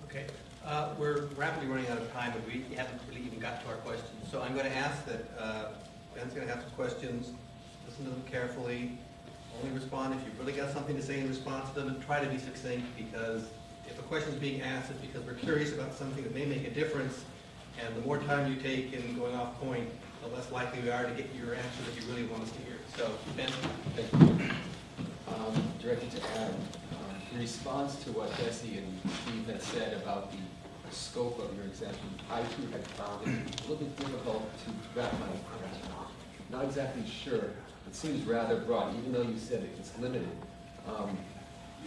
Okay, uh, we're rapidly running out of time, but we haven't really even got to our questions. So I'm going to ask that, uh, Ben's going to have some questions, listen to them carefully, only respond if you've really got something to say in response to them, and try to be succinct, because if a question is being asked, it's because we're curious about something that may make a difference, and the more time you take in going off point, the less likely we are to get your answer that you really want us to hear. So, Ben? Thank you. Um, Directed to Adam, um, in response to what Jesse and Steve had said about the scope of your exemption, I too had found it a little bit difficult to wrap my arms around. Not exactly sure, it seems rather broad, even though you said it's limited. Um,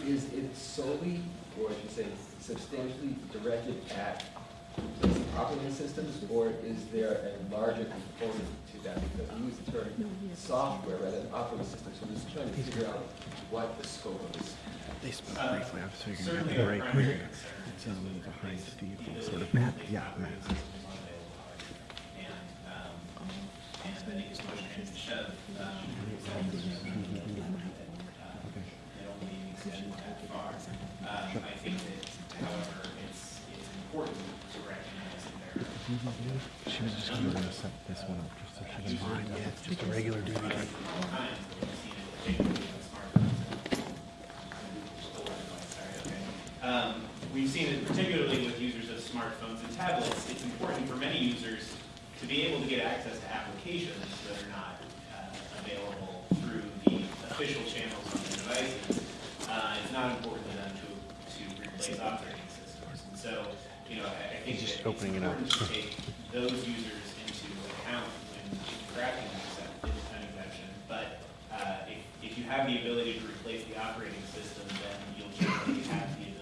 Is it solely, or I should say substantially directed at operating systems, or is there a larger component to that? Because we use the term software rather than operating systems. so I'm just trying to figure out what the scope of this. They spoke Uh, briefly, I was figuring out our very primary quick. concern It's um, behind Steve, sort of yeah, make map. systems unavailable to others. And, um, and I think it's push came to shove, that, uh, it only extended that far. Um, I think that, however, it's, it's important to recognize that She was just gonna set this one up just so she can find it. Just a regular duty. Um, We've seen it particularly with users of smartphones and tablets. It's important for many users to be able to get access to applications that are not uh, available through the official channels on their devices. Uh, It's not important to them to, to replace operating systems. And so, you know, I I think He's just opening it up. important to take those users into account when crafting an exemption. But uh, if, if you have the ability to replace the operating system, then you'll generally have the ability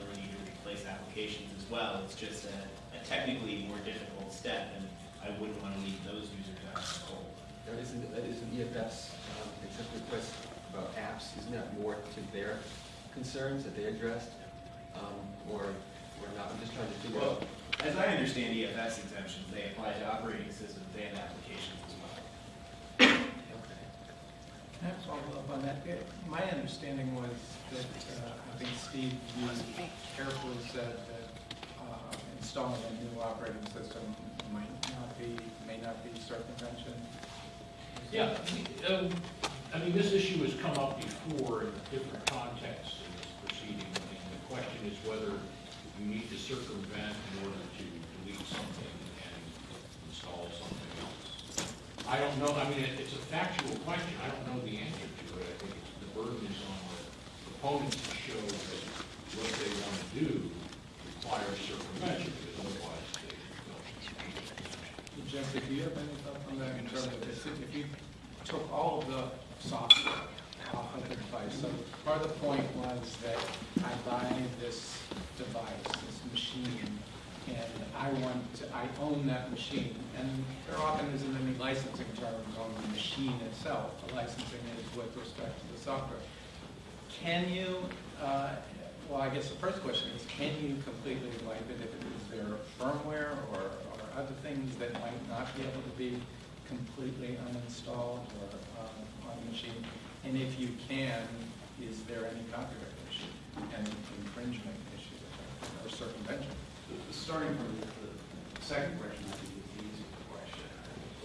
applications as well. It's just a a technically more difficult step, and I wouldn't want to leave those users out in the cold. That isn't, that isn't EFF's, um, except request about apps, isn't that more to their concerns that they addressed? Um, or, or not, I'm just trying to figure Well, out. as I understand EFF's exemptions, they apply to operating systems and applications as well. Okay. Can I follow up on that? Eh, My understanding was that, uh, I think Steve, you carefully said that uh, installing a new operating system might not be, may not be circumvention. Yeah, um, I mean, this issue has come up before in different contexts in this proceeding, and the question is whether you need to circumvent in order to delete something and install something else. I don't know, I mean, it- it's a factual question, I don't know the answer to it, I think it's, the burden is on the proponents to show that what they want to do requires circumvention, because otherwise they don't. Jesse, do you have any thoughts on that in terms of this? If you took all of the software off of the device, so part of the point was that I buy this device, this machine, and I want to, I own that machine, and there often isn't any licensing terms on the machine itself. The licensing is with respect to the software. Can you, uh, well, I guess the first question is, can you completely wipe it if it is there firmware or, or other things that might not be able to be completely uninstalled or um, on the machine? And if you can, is there any copyright issue and infringement issue or circumvention? Starting from the the second question, I think is the easier question.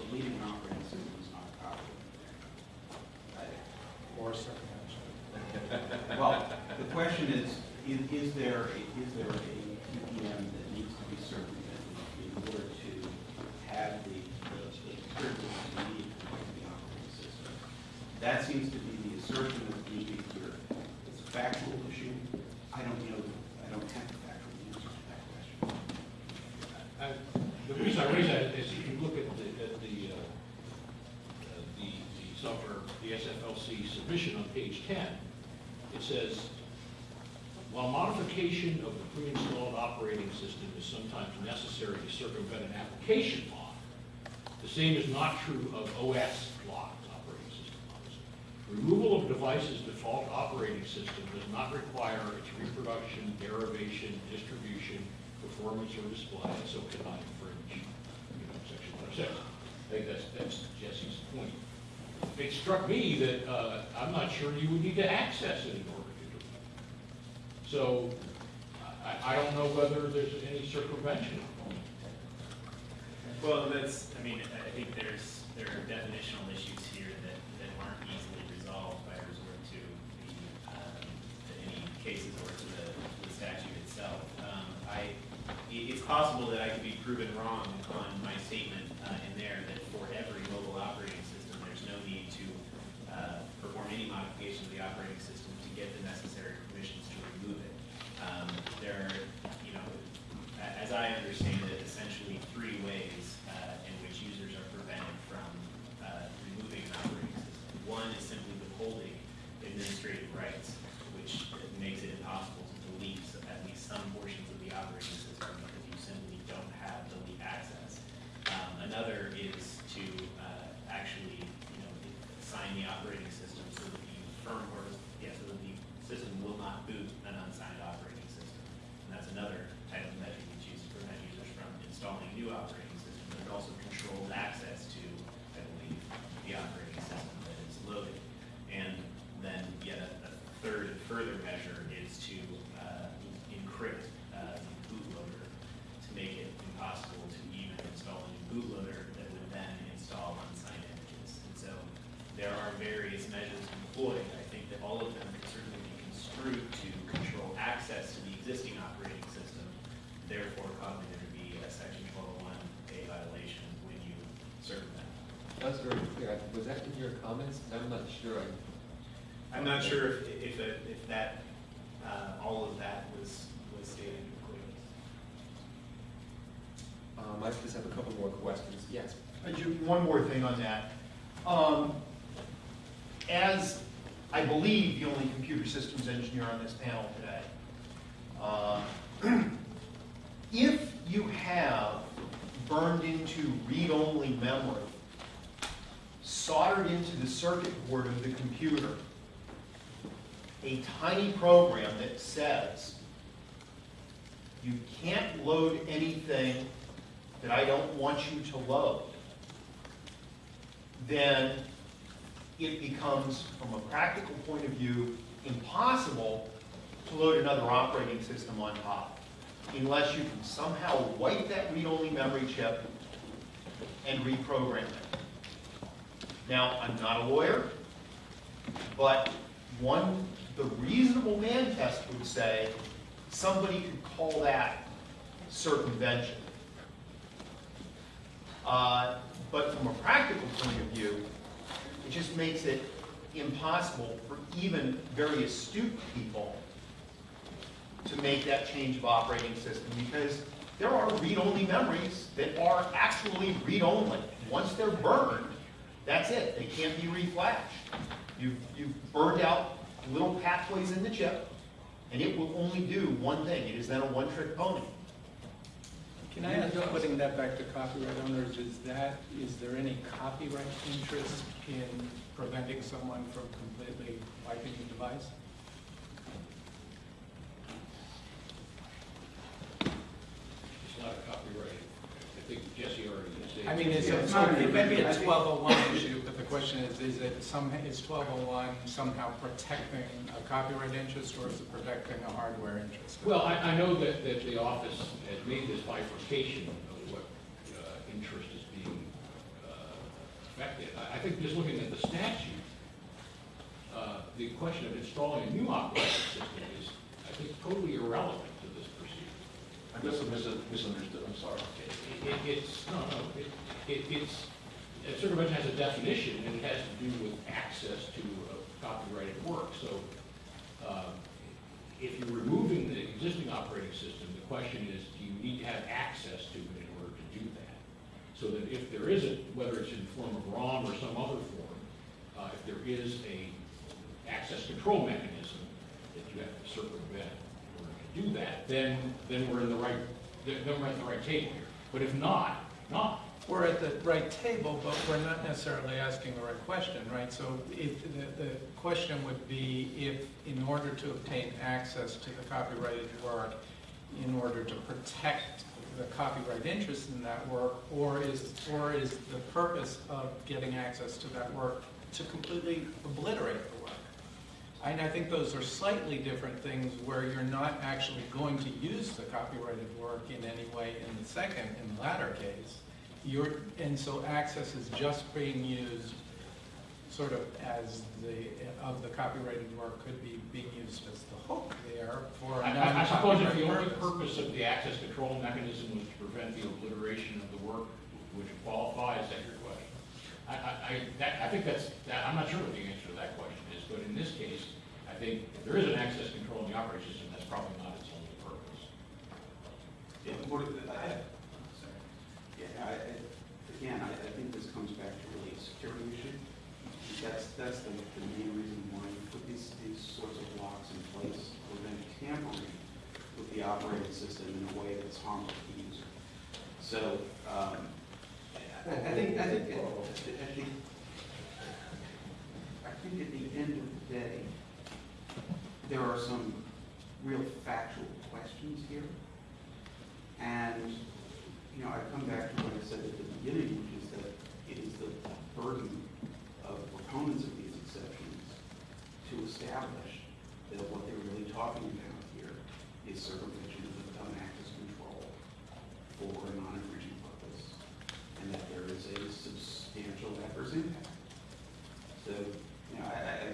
Deleting an operating system is not a copyright. Or circumvention? Well, the question is, is, is there, a- is there a TPM that needs to be circumvented in order to have the, the the privilege to need the operating system? That seems to be the assertion that's made here. It's a factual issue. I don't know, I don't have the factual answer to that question. I- The reason I raise that is if you look at the, at the, uh, uh, the, the software, the SFLC submission on page ten, it says, while modification of the pre-installed operating system is sometimes necessary to circumvent an application lock, the same is not true of OS locked operating system locks. Removal of device's default operating system does not require its reproduction, derivation, distribution, performance, or display, so cannot I think that's, that's Jesse's point. It struck me that, uh, I'm not sure you would need to access it in order to do it. So, I, I don't know whether there's any circumvention. Well, that's, I mean, I think there's, there are definitional issues here that, that aren't easily resolved by resort to the, um, any cases or to the, the statute itself. Um, i- it's possible that I could be proven wrong on my statement, uh, in there that for every mobile operating system, there's no need to, uh, perform any modification of the operating system to get the necessary permissions to remove it. Um, there are, you know, as I understand it, essentially three ways uh, in which users are prevented from uh, removing an operating system. One is simply withholding administrative rights, which makes it impossible to delete at least some portions of the operating system because you simply don't have delete access. Um, Another is to uh, actually, you know, assign the operating system so that the firmware, yeah, so that the system will not boot an unsigned operating system. And that's another type of measure that's used to prevent users from installing new operating systems. There's also controlled access to, I believe, the operating system that is loaded. And then yet a a third and further measure is to uh, encrypt uh, the bootloader to make it impossible to even install there are various measures employed. I think that all of them can certainly be construed to control access to the existing operating system, therefore causing there to be a section twelve oh one A violation when you serve them. That was very clear. Was that in your comments? I'm not sure. I- I'm not sure if, if, it- if that, uh, all of that was, was stated clearly. Um, I just have a couple more questions. Yes. I ju- One more thing on that. Um, As, I believe, the only computer systems engineer on this panel today, uh, if you have burned into read-only memory, soldered into the circuit board of the computer, a tiny program that says, you can't load anything that I don't want you to load, then it becomes, from a practical point of view, impossible to load another operating system on top, unless you can somehow wipe that read-only memory chip and reprogram it. Now, I'm not a lawyer, but one, the reasonable man test would say, somebody could call that circumvention. Uh, But from a practical point of view, it just makes it impossible for even very astute people to make that change of operating system, because there are read-only memories that are actually read-only. Once they're burned, that's it, they can't be reflashed. You've, you've burned out little pathways in the chip, and it will only do one thing, it is then a one-trick pony. Can I ask, putting that back to copyright owners, is that, is there any copyright interest in preventing someone from completely wiping the device? It's not a copyright. I think Jesse already said. I mean, it's, Yeah, it's not not, it may be a twelve oh one issue, but the question is, is it some, is twelve oh one somehow protecting a copyright interest or is it protecting a hardware interest? Well, I, I know that, that the office has made this bifurcation of what uh, interest is being uh, affected. I, I think just looking at the statute, uh, the question of installing a new operating system is, I think, totally irrelevant to this procedure. I guess I misunderstood, I'm sorry. It, it- it's, no, no, it, it, it's, circumvention has a definition, and it has to do with access to uh, copyrighted work. So, um, if you're removing the existing operating system, the question is, do you need to have access to it in order to do that? So that if there isn't, whether it's in the form of ROM or some other form, uh, if there is a access control mechanism that you have to circumvent in order to do that, then, then we're in the right, then we're at the right table here. But if not, not. We're at the right table, but we're not necessarily asking the right question, right? So if, the, the question would be if, in order to obtain access to the copyrighted work, in order to protect the copyright interest in that work, or is, or is the purpose of getting access to that work to completely obliterate the work? And I think those are slightly different things where you're not actually going to use the copyrighted work in any way in the second, in the latter case. You're, and so access is just being used sort of as the, of the copyrighted work could be being used as the hook there for I- I I suppose if the only purpose. purpose of the access control mechanism was to prevent the obliteration of the work, which qualifies, that your question? I, I, I, that, I think that's, that, I'm not sure what the answer to that question is, but in this case, I think if there is an access control in the operating system, that's probably not its only purpose. Yeah. What- I- sorry. Yeah, I, I, again, I, I think this comes back to really a security issue. That's, that's the, the main reason why you put these, these sorts of locks in place, prevent tampering with the operating system in a way that's harmful to the user. So, um, I, I think, I think, I think, I think at the end of the day, there are some real factual questions here. And, you know, I come back to what I said at the beginning, which is that it is the burden of proponents of these exceptions to establish that what they're really talking about here is circumvention of the dumb access control for a non-infringing purpose, and that there is a substantial adverse impact. So, you know, I, I,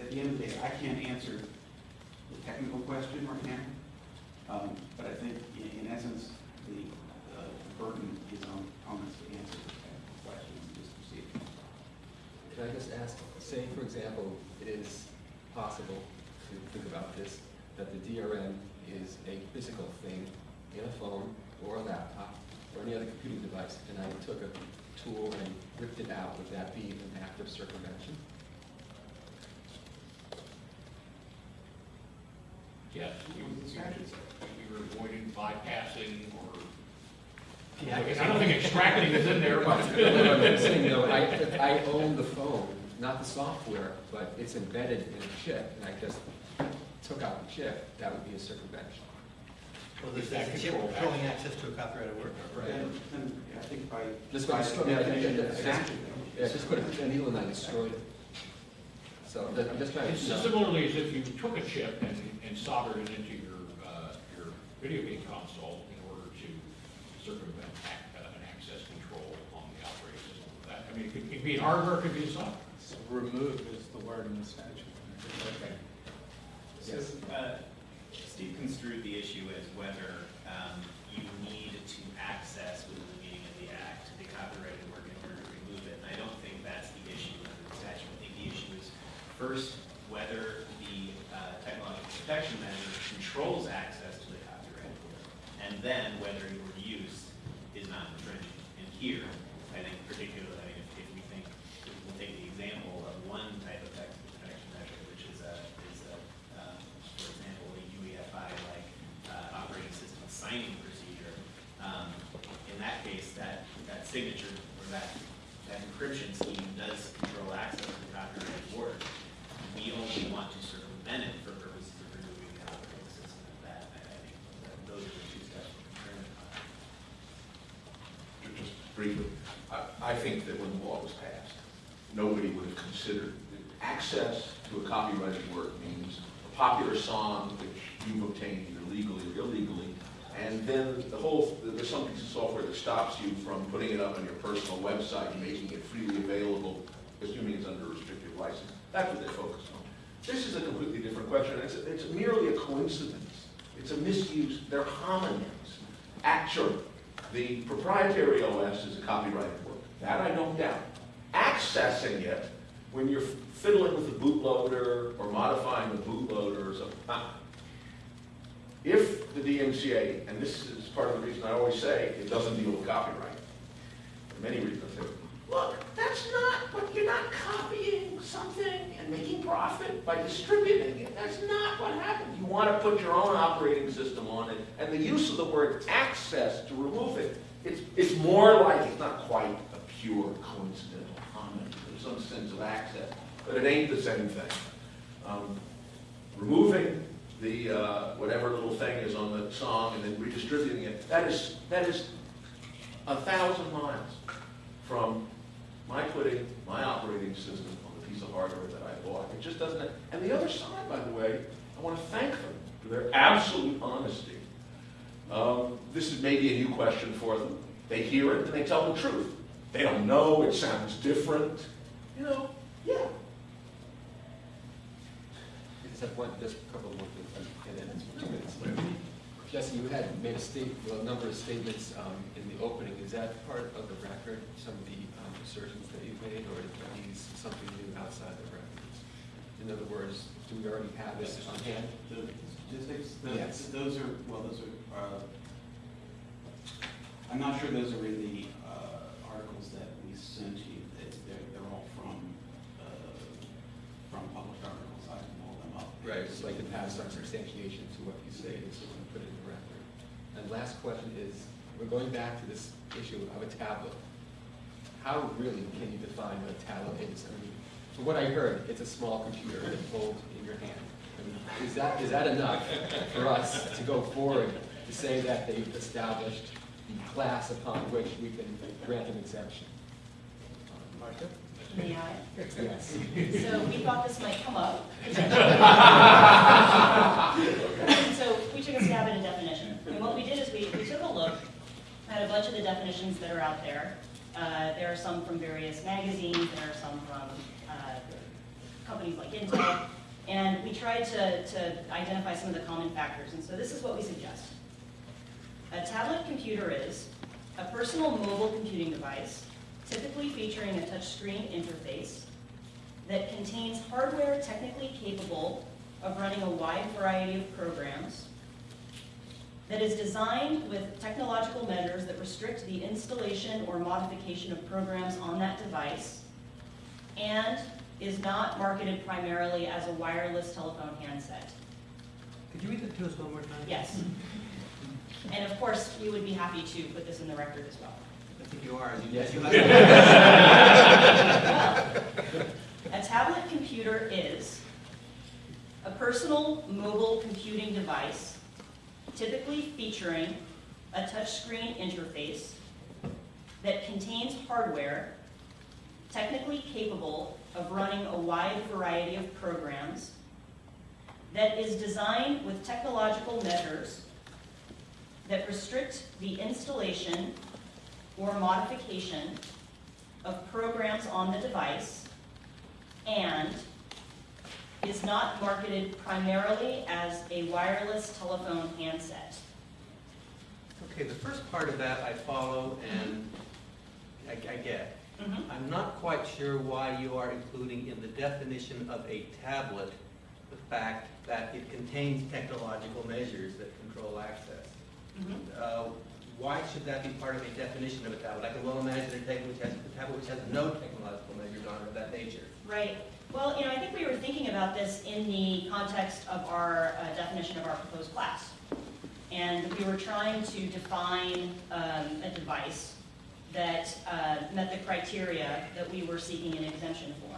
at, the end of the day, I can't answer the technical question right now. Um, but I think in, in essence, the, uh, burden is on, us to answer the technical question and just proceed. Can I just ask, say, for example, it is possible to think about this, that the DRM is a physical thing in a phone or a laptop or any other computing device, and I took a tool and ripped it out, would that be an act of circumvention? Yes, you, What does the statute say? you were avoiding bypassing or, Yeah, I don't think extracting is in there, but. I'm saying, you I, I own the phone, not the software, but it's embedded in a chip, and I just took out the chip, that would be a circumvention. Well, this is That a chip control controlling access to a copyrighted work. And, and I think by, Just by by the destroy- yeah, I think that- of the I guess- Yeah, just put a needle in that and destroyed it. So, that- I'm just trying It's to, know. similarly as if you took a chip and, and soldered it into your, uh, your video game console in order to circumvent ac- uh, an access control on the operating system. That, I mean, it could, it could be in hardware, it could be in software. So remove is the word in the statute. Okay. So, uh, Steve construed the issue as whether um, you need to access within the meaning of the act the copyrighted work in order to remove it. And I don't think that's the issue under the statute. I think the issue is first, whether the uh, technological protection measure controls access to the copyrighted work. And then whether your use is not infringing. And here, I think particularly, I mean, if if we think, if we'll take the example of one type of tech protection measure, which is a, is a, um, for example, a UEFI like uh, operating system signing procedure. Um, In that case, that, that signature or that, that encryption scheme does control access to the copyrighted work. We only want to circumvent it for purposes of removing the operating system of that. I I think that those are the two steps we're concerned about. Just briefly, I, I think that when the law was passed, nobody would have considered that access to a copyrighted work means a popular song which you've obtained either legally or illegally, and then the whole, there's some piece of software that stops you from putting it up on your personal website and making it freely available, assuming it's under a license. That's what they're focused on. This is a completely different question. It's, it's merely a coincidence. It's a misuse. They're homonyms. Actually, the proprietary OS is a copyrighted work. That I don't doubt. Accessing it, when you're fiddling with the bootloader or modifying the bootloader or something. If the DMCA, and this is part of the reason I always say it doesn't deal with copyright, for many reasons, say, look, that's not, but you're not copying something and making profit by distributing it. That's not what happens. You want to put your own operating system on it, and the use of the word access to remove it, it's, it's more like, it's not quite a pure coincidental comment. There's some sense of access, but it ain't the same thing. Um, removing the, uh, whatever little thing is on the song and then redistributing it, that is, that is a thousand miles from my putting my operating system on the piece of hardware that I bought. It just doesn't, and the other side, by the way, I want to thank them for their absolute honesty. Um, This is maybe a new question for them. They hear it and they tell the truth. They don't know, it sounds different. You know, yeah, have one, just a couple more it's. Jesse, you had made a state, well, a number of statements um, in the opening. Is that part of the record, some of the um, assertions that you've made, or are these something new outside the records? In other words, do we already have this on hand? The statistics, Yes. those, are, well, those are, uh, I'm not sure those are in the, uh, articles that we sent you. They- They're, they're all from, uh, from published articles. I can pull them up. Right, just like pass some substantiation to so we can put it in the record. And last question is, we're going back to this issue of a tablet. How really can you define what a tablet is? I mean, from what I heard, it's a small computer that holds in your hand. I mean, Is that, is that enough for us to go forward to say that they've established the class upon which we can grant an exemption? Marcia? May I? Yes. So we thought this might come up. So we took a stab at a definition. And what we did is we, we took a look at a bunch of the definitions that are out there. Uh, There are some from various magazines, there are some from uh, companies like Intel, and we tried to, to identify some of the common factors, and so this is what we suggest. A tablet computer is a personal mobile computing device, typically featuring a touchscreen interface that contains hardware technically capable of running a wide variety of programs, that is designed with technological measures that restrict the installation or modification of programs on that device, and is not marketed primarily as a wireless telephone handset. Could you read that to us one more time? Yes. And of course, we would be happy to put this in the record as well. I think you are, you, Yes. as you A tablet computer is a personal mobile computing device, typically featuring a touchscreen interface that contains hardware technically capable of running a wide variety of programs, that is designed with technological measures that restrict the installation or modification of programs on the device, and is not marketed primarily as a wireless telephone handset. Okay, the first part of that I follow and I, I get. Mhm. I'm not quite sure why you are including in the definition of a tablet the fact that it contains technological measures that control access. Mhm. Uh, Why should that be part of a definition of a tablet? I can well imagine a tablet which has, a tablet which has no technological measures on it of that nature. Right. Well, you know, I think we were thinking about this in the context of our uh, definition of our proposed class. And we were trying to define um, a device that uh, met the criteria that we were seeking an exemption for.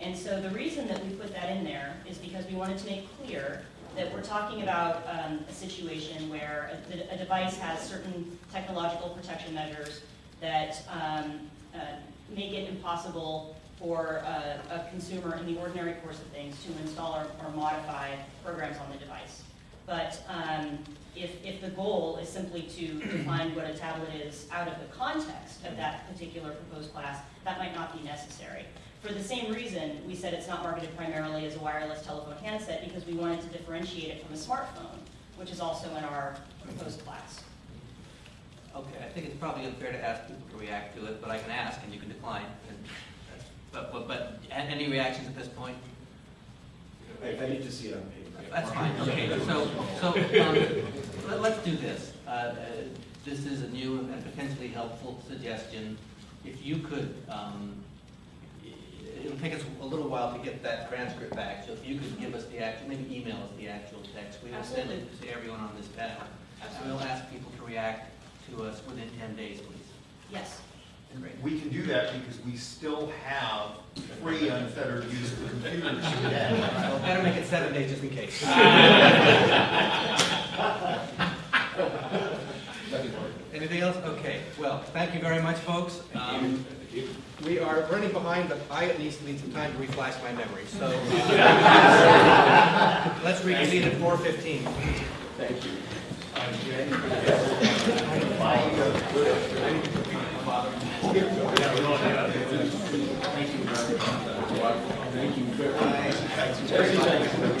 And so the reason that we put that in there is because we wanted to make clear that we're talking about um, a situation where a, a device has certain technological protection measures that um, uh, make it impossible for uh, a consumer in the ordinary course of things to install or, or modify programs on the device. But um, if, if the goal is simply to define what a tablet is out of the context of that particular proposed class, that might not be necessary. For the same reason, we said it's not marketed primarily as a wireless telephone handset because we wanted to differentiate it from a smartphone, which is also in our proposed class. Okay, I think it's probably unfair to ask people to react to it, but I can ask and you can decline. But, but, but, any reactions at this point? I, I need to see it on paper. That's fine, okay, so, so, um, let- let's do this. Uh, uh, This is a new and potentially helpful suggestion. If you could, um, it'll take us a little while to get that transcript back, so if you could give us the actual, maybe email us the actual text, we will send it to everyone on this panel. And we'll ask people to react to us within ten days, please. Yes. Great. We can do that because we still have free unfettered use of computers today. Well, better make it seven days just in case. Anything else? Okay, well, thank you very much, folks. Um, We are running behind, but I at least need some time to reflash my memory, so. uh, Let's reconvene at four fifteen. Thank you. Yeah, that's